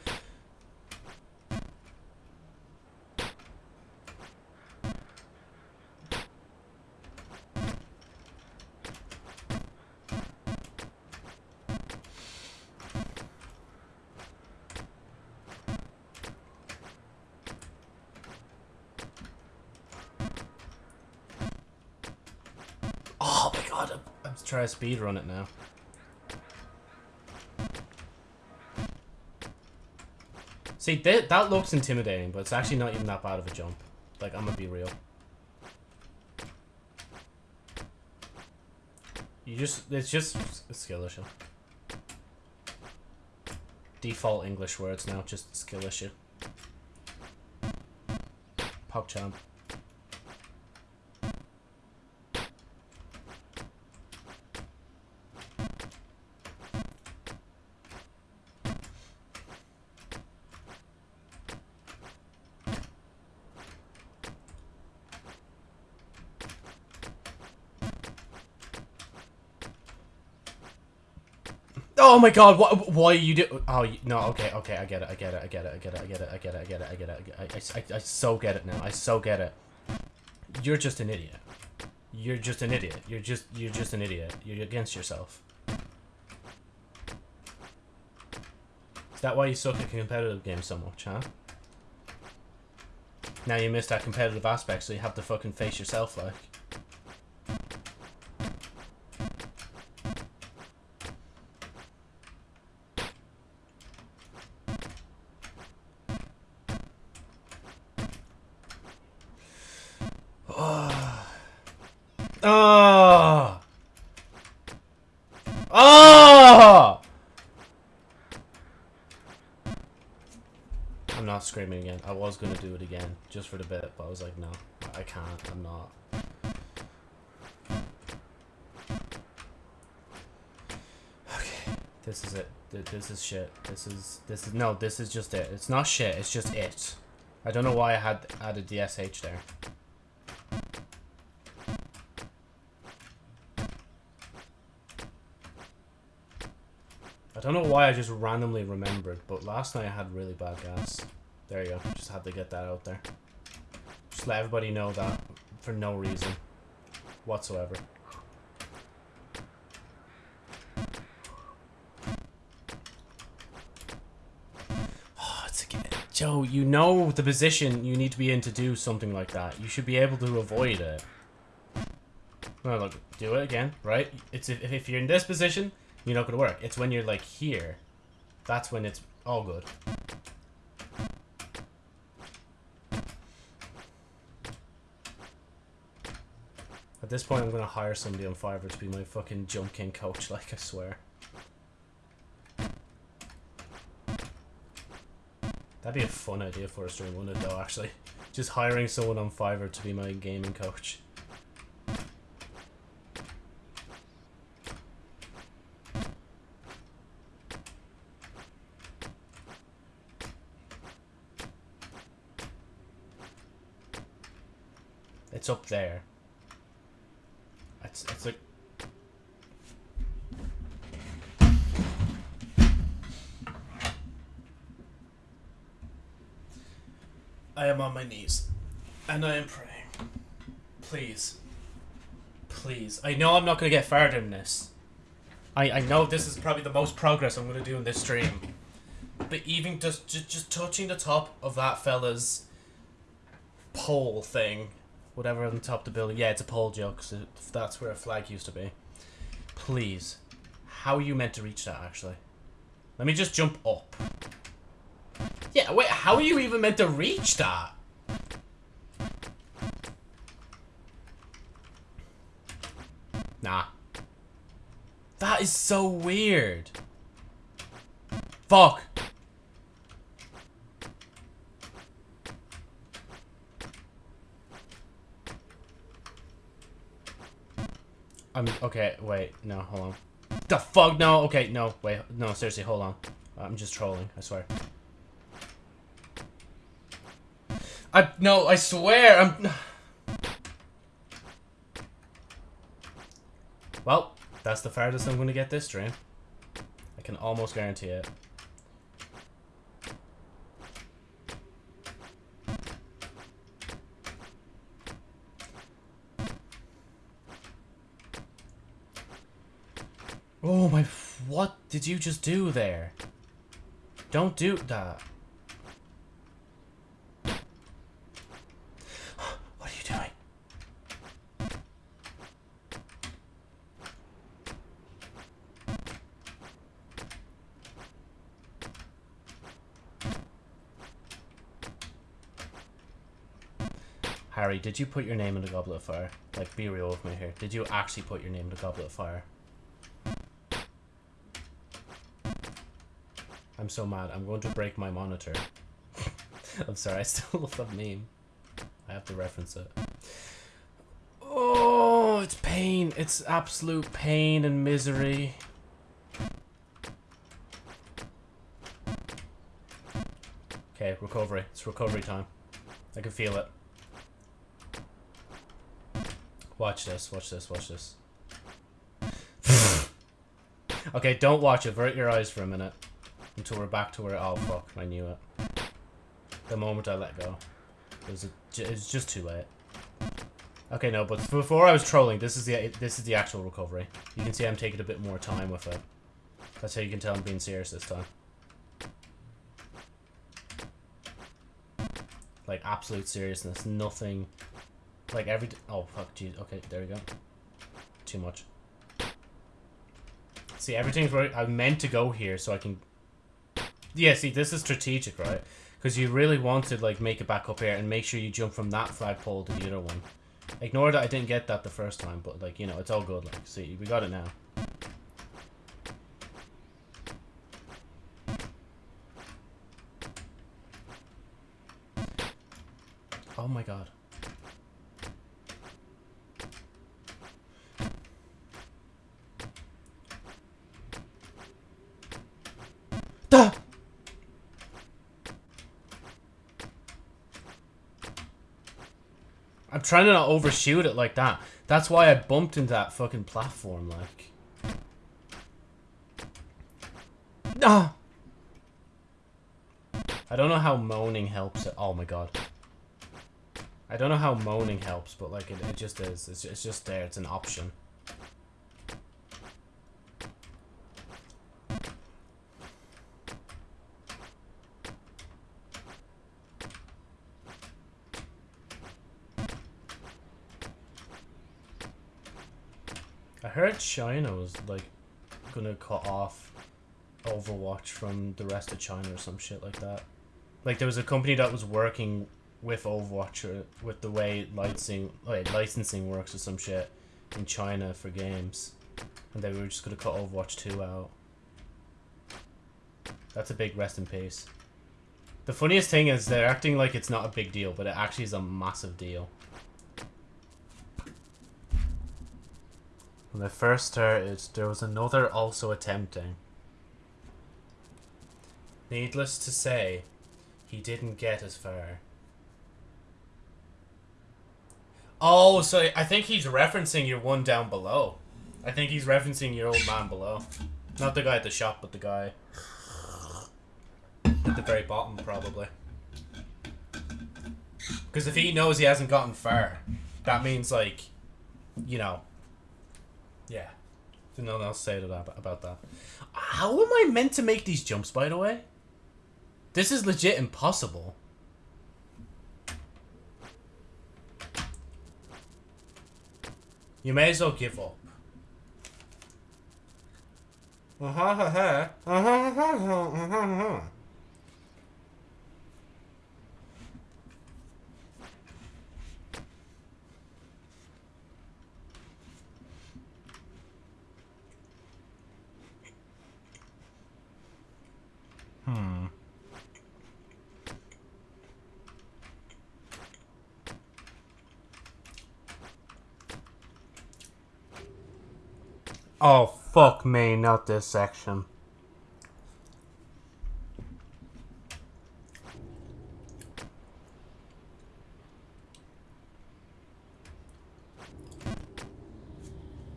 S1: Oh my god, I'm, I'm trying to speed run it now. See, that, that looks intimidating, but it's actually not even that bad of a jump. Like, I'm gonna be real. You just, it's just a skill issue. Default English words now, just skill issue. PogChamp. Oh my god, what, why you do- Oh, no, okay, okay, I get it, I get it, I get it, I get it, I get it, I get it, I get it, I get it, I, get it, I, I, I so get it now, I so get it. You're just an idiot. You're just an idiot. You're just, you're just an idiot. You're against yourself. Is that why you suck at competitive games so much, huh? Now you missed that competitive aspect, so you have to fucking face yourself, like. Oh! Oh! I'm not screaming again. I was gonna do it again, just for the bit, but I was like, no, I can't. I'm not. Okay, this is it. This is shit. This is this is no. This is just it. It's not shit. It's just it. I don't know why I had added the sh there. I don't know why I just randomly remembered, but last night I had really bad gas. There you go. Just had to get that out there. Just let everybody know that for no reason whatsoever. Oh, it's again. Joe, you know the position you need to be in to do something like that. You should be able to avoid it. No, look, do it again, right? It's if, if you're in this position, you're not gonna work. It's when you're like here, that's when it's all good. This point, I'm gonna hire somebody on Fiverr to be my fucking jump king coach. Like I swear. That'd be a fun idea for a stream, wouldn't it? Though, actually, just hiring someone on Fiverr to be my gaming coach. It's up there. It's it's like I am on my knees and I am praying. Please. Please. I know I'm not gonna get further in this. I, I know this is probably the most progress I'm gonna do in this stream. But even just, just just touching the top of that fella's pole thing whatever on the top of the building. Yeah, it's a pole joke. it, that's where a flag used to be. Please, how are you meant to reach that? Actually, let me just jump up. Yeah, wait. How are you even meant to reach that? Nah. That is so weird. Fuck. I'm okay. Wait, no, hold on. The fuck? No. Okay, no. Wait, no. Seriously, hold on. I'm just trolling. I swear. I no. I swear. I'm. Well, that's the farthest I'm gonna get this stream. I can almost guarantee it. Oh my, what did you just do there? Don't do that. What are you doing? Harry, did you put your name in the Goblet of Fire? Like, be real with me here. Did you actually put your name in the Goblet of Fire? I'm so mad. I'm going to break my monitor. I'm sorry, I still love that meme. I have to reference it. Oh, it's pain. It's absolute pain and misery. Okay, recovery. It's recovery time. I can feel it. Watch this, watch this, watch this. okay, don't watch it. Avert your eyes for a minute. Until we're back to where... Oh, fuck. I knew it. The moment I let go. It was, a, it was just too late. Okay, no, but before I was trolling, this is the this is the actual recovery. You can see I'm taking a bit more time with it. That's how you can tell I'm being serious this time. Like, absolute seriousness. Nothing. Like, every... Oh, fuck, jeez. Okay, there we go. Too much. See, everything's right. I meant to go here so I can... Yeah, see, this is strategic, right? Because you really want to, like, make it back up here and make sure you jump from that flagpole to the other one. Ignore that I didn't get that the first time, but, like, you know, it's all good. Like, see, we got it now. Oh my god. Trying to not overshoot it like that. That's why I bumped into that fucking platform, like. Ah! I don't know how moaning helps it. Oh my god. I don't know how moaning helps, but like it, it just is. It's, it's just there. It's an option. I heard China was like gonna cut off Overwatch from the rest of China or some shit like that. Like there was a company that was working with Overwatch or with the way licensing like licensing works or some shit in China for games, and they were just gonna cut Overwatch two out. That's a big rest in peace. The funniest thing is they're acting like it's not a big deal, but it actually is a massive deal. When I first started, there was another also attempting. Needless to say, he didn't get as far. Oh, so I think he's referencing your one down below. I think he's referencing your old man below. Not the guy at the shop, but the guy at the very bottom, probably. Because if he knows he hasn't gotten far, that means, like, you know, yeah. There's nothing else to say to that, about that. How am I meant to make these jumps, by the way? This is legit impossible. You may as well give up. Hmm. Oh, fuck me, not this section.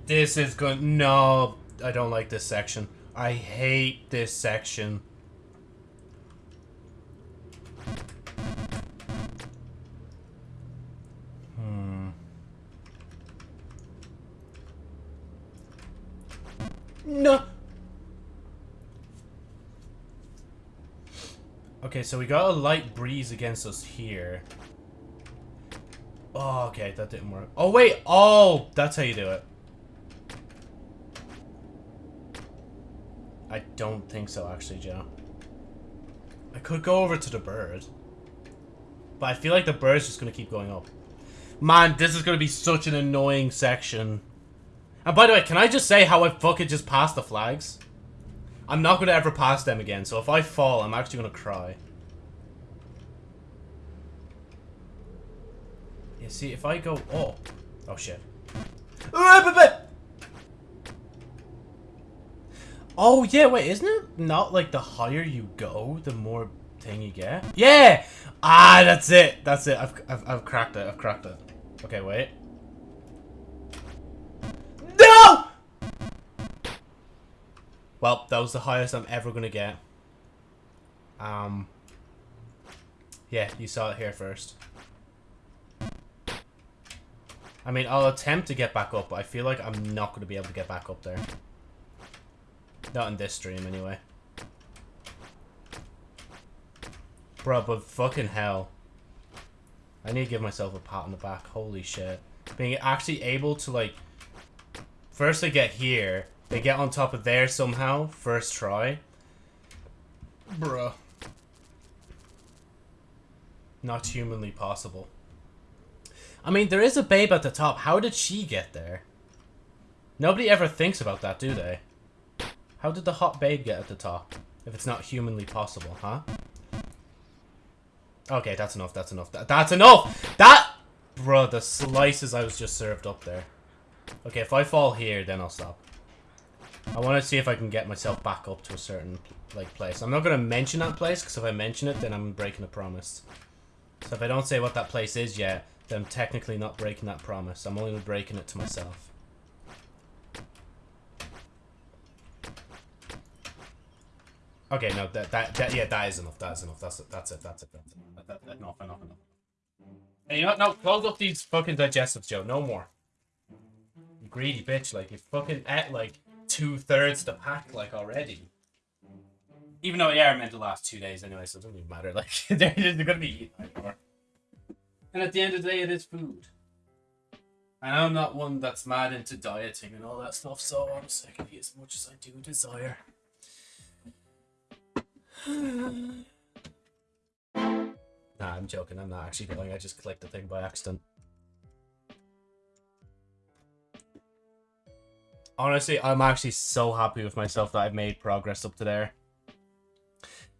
S1: This is good. No, I don't like this section. I hate this section. So we got a light breeze against us here. Oh, okay, that didn't work. Oh, wait. Oh, that's how you do it. I don't think so, actually, Joe. I could go over to the bird. But I feel like the bird's just going to keep going up. Man, this is going to be such an annoying section. And by the way, can I just say how I fucking just passed the flags? I'm not going to ever pass them again, so if I fall, I'm actually going to cry. See, if I go up... Oh, shit. Oh, yeah, wait, isn't it not, like, the higher you go, the more thing you get? Yeah! Ah, that's it! That's it, I've, I've, I've cracked it, I've cracked it. Okay, wait. No! Well, that was the highest I'm ever gonna get. Um... Yeah, you saw it here first. I mean, I'll attempt to get back up, but I feel like I'm not going to be able to get back up there. Not in this stream, anyway. Bro, but fucking hell. I need to give myself a pat on the back. Holy shit. Being actually able to, like... First they get here. They get on top of there somehow. First try. Bruh. Not humanly possible. I mean, there is a babe at the top. How did she get there? Nobody ever thinks about that, do they? How did the hot babe get at the top? If it's not humanly possible, huh? Okay, that's enough, that's enough. That, that's enough! That... Bro, the slices I was just served up there. Okay, if I fall here, then I'll stop. I want to see if I can get myself back up to a certain, like, place. I'm not going to mention that place, because if I mention it, then I'm breaking a promise. So if I don't say what that place is yet, then I'm technically not breaking that promise. I'm only breaking it to myself. Okay, no, that, that, that, yeah, that is enough. That is enough. That's it. That's it. That's it. That's it. That, that, enough, enough, enough. Hey, you know? No, close up these fucking digestives, Joe. No more. You greedy bitch. Like, you fucking ate, like, two-thirds the pack, like, already. Even though, yeah, I meant the last two days anyway, so it doesn't even matter. Like, they're, they're gonna be eaten anymore. And at the end of the day, it is food. And I'm not one that's mad into dieting and all that stuff, so honestly, I can eat as much as I do desire. nah, I'm joking. I'm not actually going. I just clicked the thing by accident. Honestly, I'm actually so happy with myself that I've made progress up to there.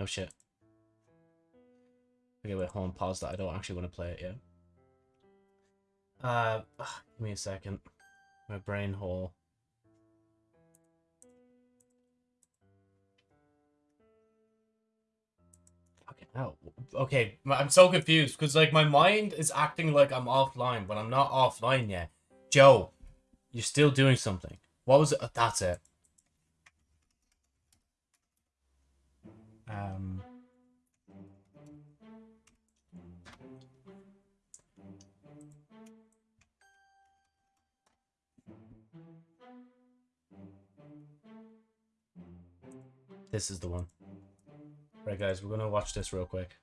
S1: Oh shit. Okay, wait, hold on, pause that. I don't actually want to play it yet. Uh, ugh, give me a second. My brain hole. Hell. Okay, I'm so confused because like my mind is acting like I'm offline when I'm not offline yet. Joe, you're still doing something. What was it? Oh, that's it. Um. This is the one. Right, guys, we're gonna watch this real quick.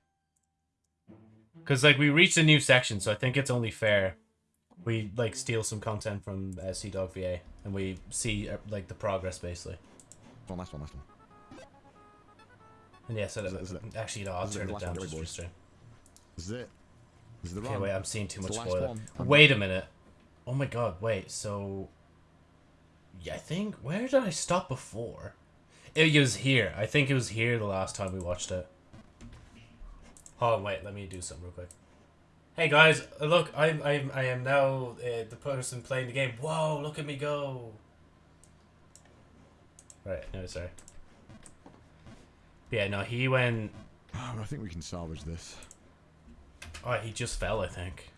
S1: Because, like, we reached a new section, so I think it's only fair we, like, steal some content from uh, Sea Dog VA and we see, uh, like, the progress, basically.
S3: One last one, last one.
S1: And yeah, so that,
S3: Is it- is it-
S1: actually, no, I'll
S3: is
S1: turn
S3: the
S1: it down
S3: one?
S1: just for stream.
S3: This is it. The
S1: Okay, wait, I'm seeing too much spoiler. Wait a minute. Oh my god, wait, so... Yeah, I think... Where did I stop before? It was here. I think it was here the last time we watched it. Oh wait, let me do something real quick. Hey guys, look, I'm, I'm, I am now uh, the person playing the game. Whoa, look at me go! Right, no, sorry. Yeah, no, he went...
S3: Oh, I think we can salvage this.
S1: Oh, he just fell, I think.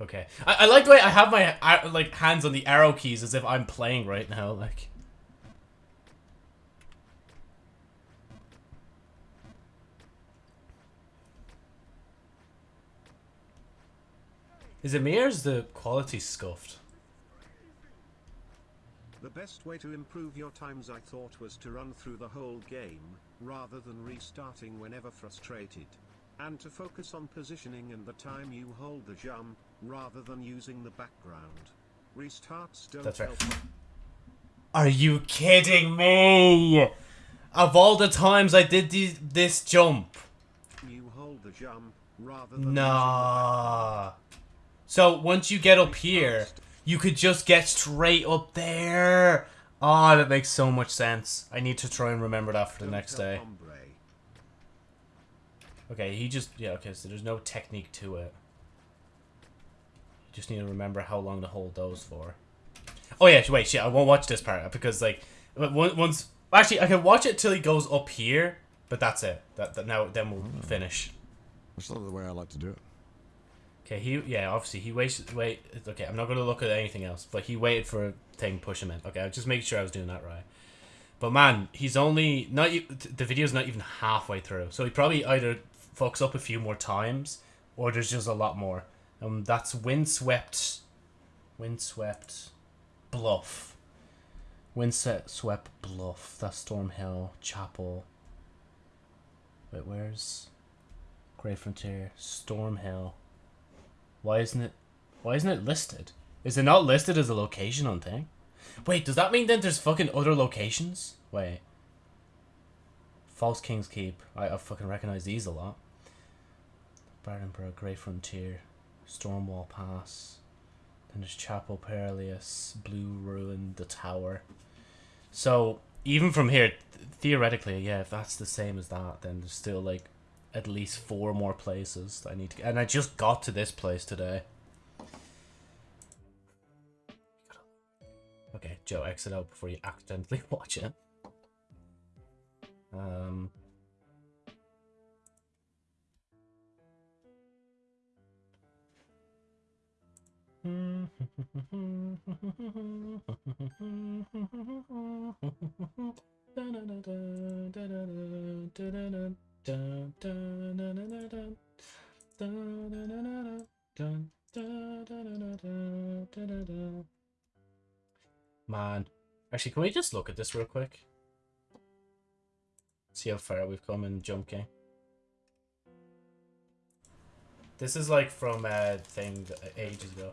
S1: Okay. I, I like the way I have my like hands on the arrow keys as if I'm playing right now. Like. Is it me or is the quality scuffed?
S4: The best way to improve your times I thought was to run through the whole game, rather than restarting whenever frustrated. And to focus on positioning and the time you hold the jump, rather than using the background. Restarts don't
S1: That's right.
S4: help.
S1: Are you kidding me? Of all the times I did the, this jump.
S4: You hold the jump, rather than
S1: Nah. So once you get up here, you could just get straight up there. Oh, that makes so much sense. I need to try and remember that for the next day. Okay, he just yeah. Okay, so there's no technique to it. You just need to remember how long to hold those for. Oh yeah, wait, shit, I won't watch this part because like on- once actually I can watch it till he goes up here, but that's it. That, that now then we'll finish.
S3: That's not the way I like to do it.
S1: Okay, he yeah, obviously he waited. Wait, okay, I'm not gonna look at anything else, but he waited for a thing push him in. Okay, I'll just make sure I was doing that right. But man, he's only not the video's not even halfway through, so he probably either fucks up a few more times or there's just a lot more. Um, that's windswept, windswept, bluff, windswept bluff. That's Storm Hill Chapel. Wait, where's Great Frontier? Storm Hill. Why isn't it? Why isn't it listed? Is it not listed as a location on thing? Wait, does that mean then there's fucking other locations? Wait. False King's Keep. I, I fucking recognize these a lot. Bargainburg, Great Frontier, Stormwall Pass. Then there's Chapel Perilous, Blue Ruin, the Tower. So even from here, th- theoretically, yeah, if that's the same as that, then there's still like at least four more places I need to. And I just got to this place today. Okay, Joe, exit out before you accidentally watch it. Um. Man. Actually, can we just look at this real quick? See how far we've come in Jump King. This is like from a thing uh, ages ago.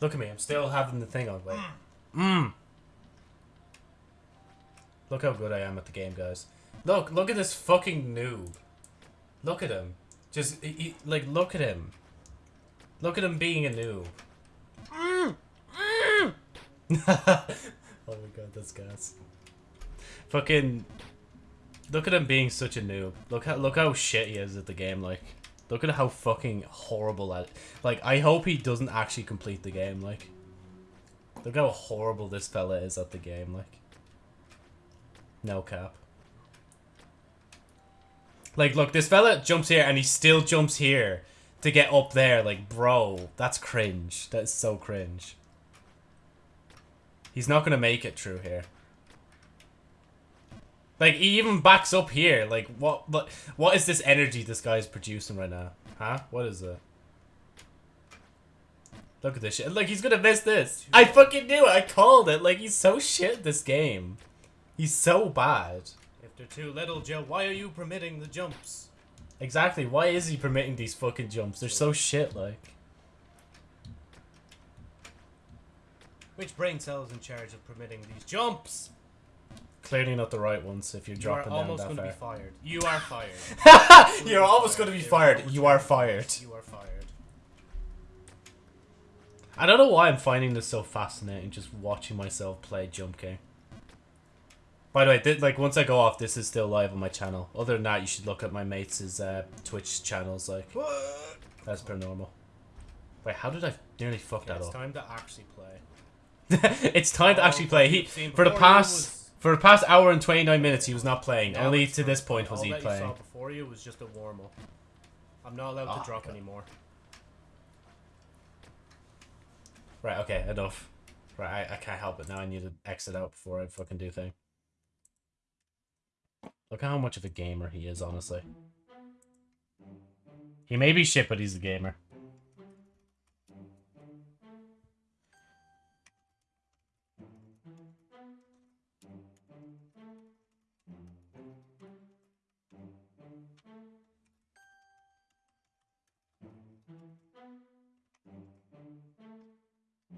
S1: Look at me, I'm still having the thing on. Wait. Mmm. Look how good I am at the game, guys. Look, look at this fucking noob. Look at him. Just, he, he- like, look at him. Look at him being a noob. oh my god, that's gas. Fucking look at him being such a noob. Look how look how shit he is at the game. Like, look at how fucking horrible at. Like, I hope he doesn't actually complete the game. Like, look how horrible this fella is at the game. Like, no cap. Like, look, this fella jumps here and he still jumps here to get up there. Like, bro, that's cringe. That's so cringe. He's not gonna make it through here. Like he even backs up here. Like what? What? What is this energy this guy's producing right now? Huh? What is it? Look at this shit. Like he's gonna miss this. I fucking knew it. I called it. Like he's so shit this game. He's so bad. They're too little, Joe, why are you permitting the jumps? Exactly. Why is he permitting these fucking jumps? They're so shit. Like. Which brain cell is in charge of permitting these jumps? Clearly not the right ones if you're
S2: You are
S1: dropping
S2: almost
S1: that
S2: going to
S1: far.
S2: be fired. You are fired.
S1: You're almost going to be fired. You are fired.
S2: You are fired.
S1: I don't know why I'm finding this so fascinating, just watching myself play Jump King. By the way, thi- like once I go off, this is still live on my channel. Other than that, you should look at my mates' uh, Twitch channels. Like, as per normal. Wait, how did I nearly fuck
S2: Okay,
S1: that
S2: it's
S1: up?
S2: time to actually play.
S1: it's time to actually play. He for the past
S2: was-
S1: for the past hour and twenty nine minutes, he was not playing.
S2: Now
S1: Only to this point was he
S2: that
S1: playing.
S2: You saw before you was just a warm up. I'm not allowed
S1: Oh,
S2: to drop
S1: okay.
S2: anymore.
S1: Right, okay, enough. Right, I, I can't help it now. I need to exit out before I fucking do thing. Look how much of a gamer he is, honestly. He may be shit, but he's a gamer.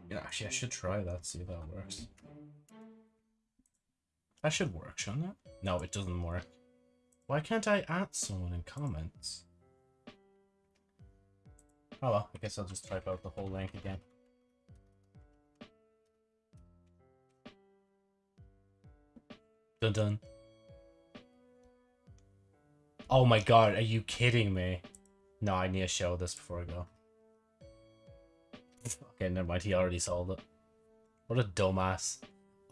S1: Yeah, actually, I should try that, see if that works. That should work, shouldn't it? No, it doesn't work. Why can't I add someone in comments? Oh well, I guess I'll just type out the whole link again. Dun dun. Oh my god, are you kidding me? No, I need to show this before I go. Okay, never mind. He already sold it. What a dumbass.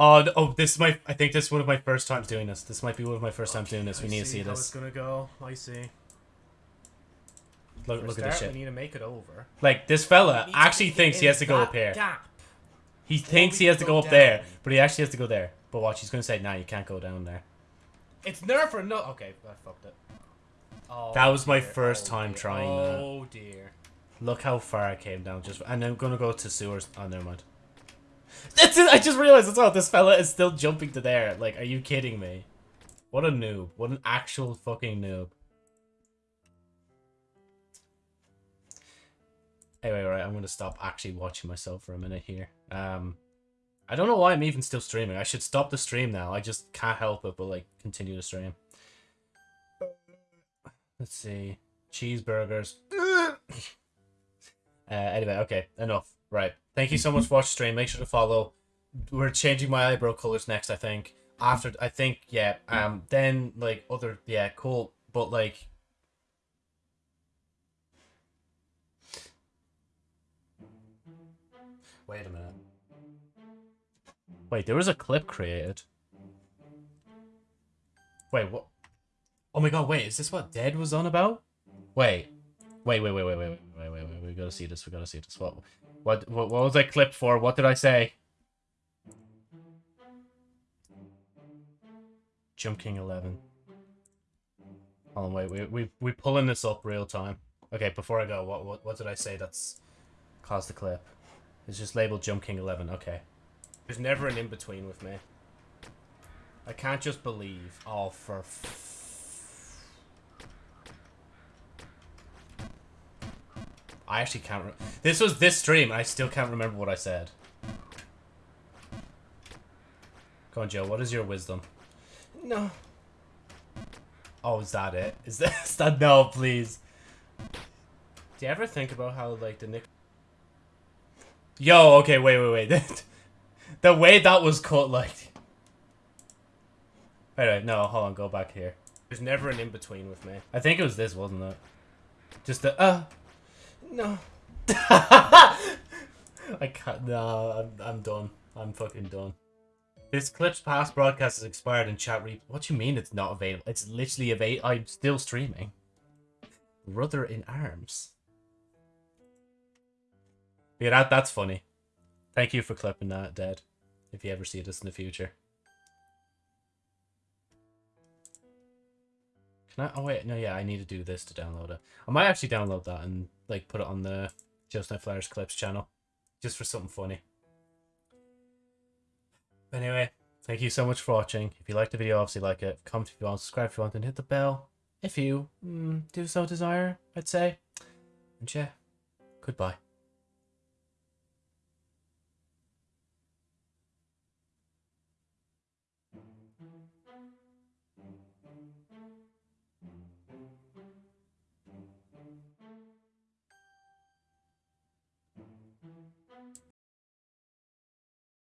S1: Oh, oh, this is my. I think this is one of my first times doing this. This might be one of my first times doing this. We
S2: I
S1: need to see
S2: how
S1: this.
S2: it's gonna go. I see.
S1: Look,
S2: For
S1: look
S2: start,
S1: at this shit.
S2: We need to make it over.
S1: Like this fella
S2: We need to
S1: actually thinks he has to go up here.
S2: Gap.
S1: He thinks he has to
S2: go
S1: go up there, but he actually has to go there. But watch, he's gonna say, "Nah, you can't go down there."
S2: It's nerf or no. Okay, I fucked it. Oh,
S1: That was my
S2: dear.
S1: first
S2: Oh,
S1: time
S2: dear.
S1: trying that.
S2: Oh dear.
S1: Look how far I came down. Just and I'm gonna go to sewers. Oh, never mind. That's it. I just realized as well. This fella is still jumping to there. Like, are you kidding me? What a noob. What an actual fucking noob. Anyway, right. I'm gonna stop actually watching myself for a minute here. Um, I don't know why I'm even still streaming. I should stop the stream now. I just can't help it, but like continue to stream. Let's see. Cheeseburgers. Uh, anyway, okay, enough. Right. Thank you so much for watching stream. Make sure to follow. We're changing my eyebrow colors next, I think. After, I think, yeah. Um, then like other, yeah, cool. But like, wait a minute. Wait, there was a clip created. Wait, what? Oh my god! Wait, is this what Dead was on about? Wait, wait, wait, wait, wait, wait, wait, wait, wait, wait. We gotta see this. We gotta see this. What, what, what, what was I clipped for? What did I say? Jump King Eleven. Hold on, wait, we we we pulling this up real time. Okay, before I go, what what what did I say? That's caused the clip. It's just labeled Jump King Eleven. Okay.
S2: There's never an in between with me. I can't just believe.
S1: Oh, for. I actually can't. This was this stream. I still can't remember what I said. Go on, Joe. What is your wisdom?
S2: No.
S1: Oh, is that it? Is that, is that no? Please.
S2: Do you ever think about how like the Nick?
S1: Yo. Okay. Wait. Wait. Wait. the way that was cut, like. Wait. Wait. No. Hold on. Go back here.
S2: There's never an in between with me.
S1: I think it was this, wasn't it? Just the uh.
S2: No.
S1: I can't. No, I'm, I'm done. I'm fucking done. This clip's past broadcast is expired in chat re. What do you mean it's not available? It's literally available. I'm still streaming. Brother in arms. Yeah, that that's funny. Thank you for clipping that, Dead. If you ever see this in the future. Can I? Oh wait, no, yeah, I need to do this to download it. I might actually download that and like put it on the Just No Flares Clips channel, just for something funny. Anyway, thank you so much for watching. If you liked the video, obviously like it. Comment if you want, subscribe if you want, and hit the bell if you mm, do so desire. I'd say. And yeah, goodbye.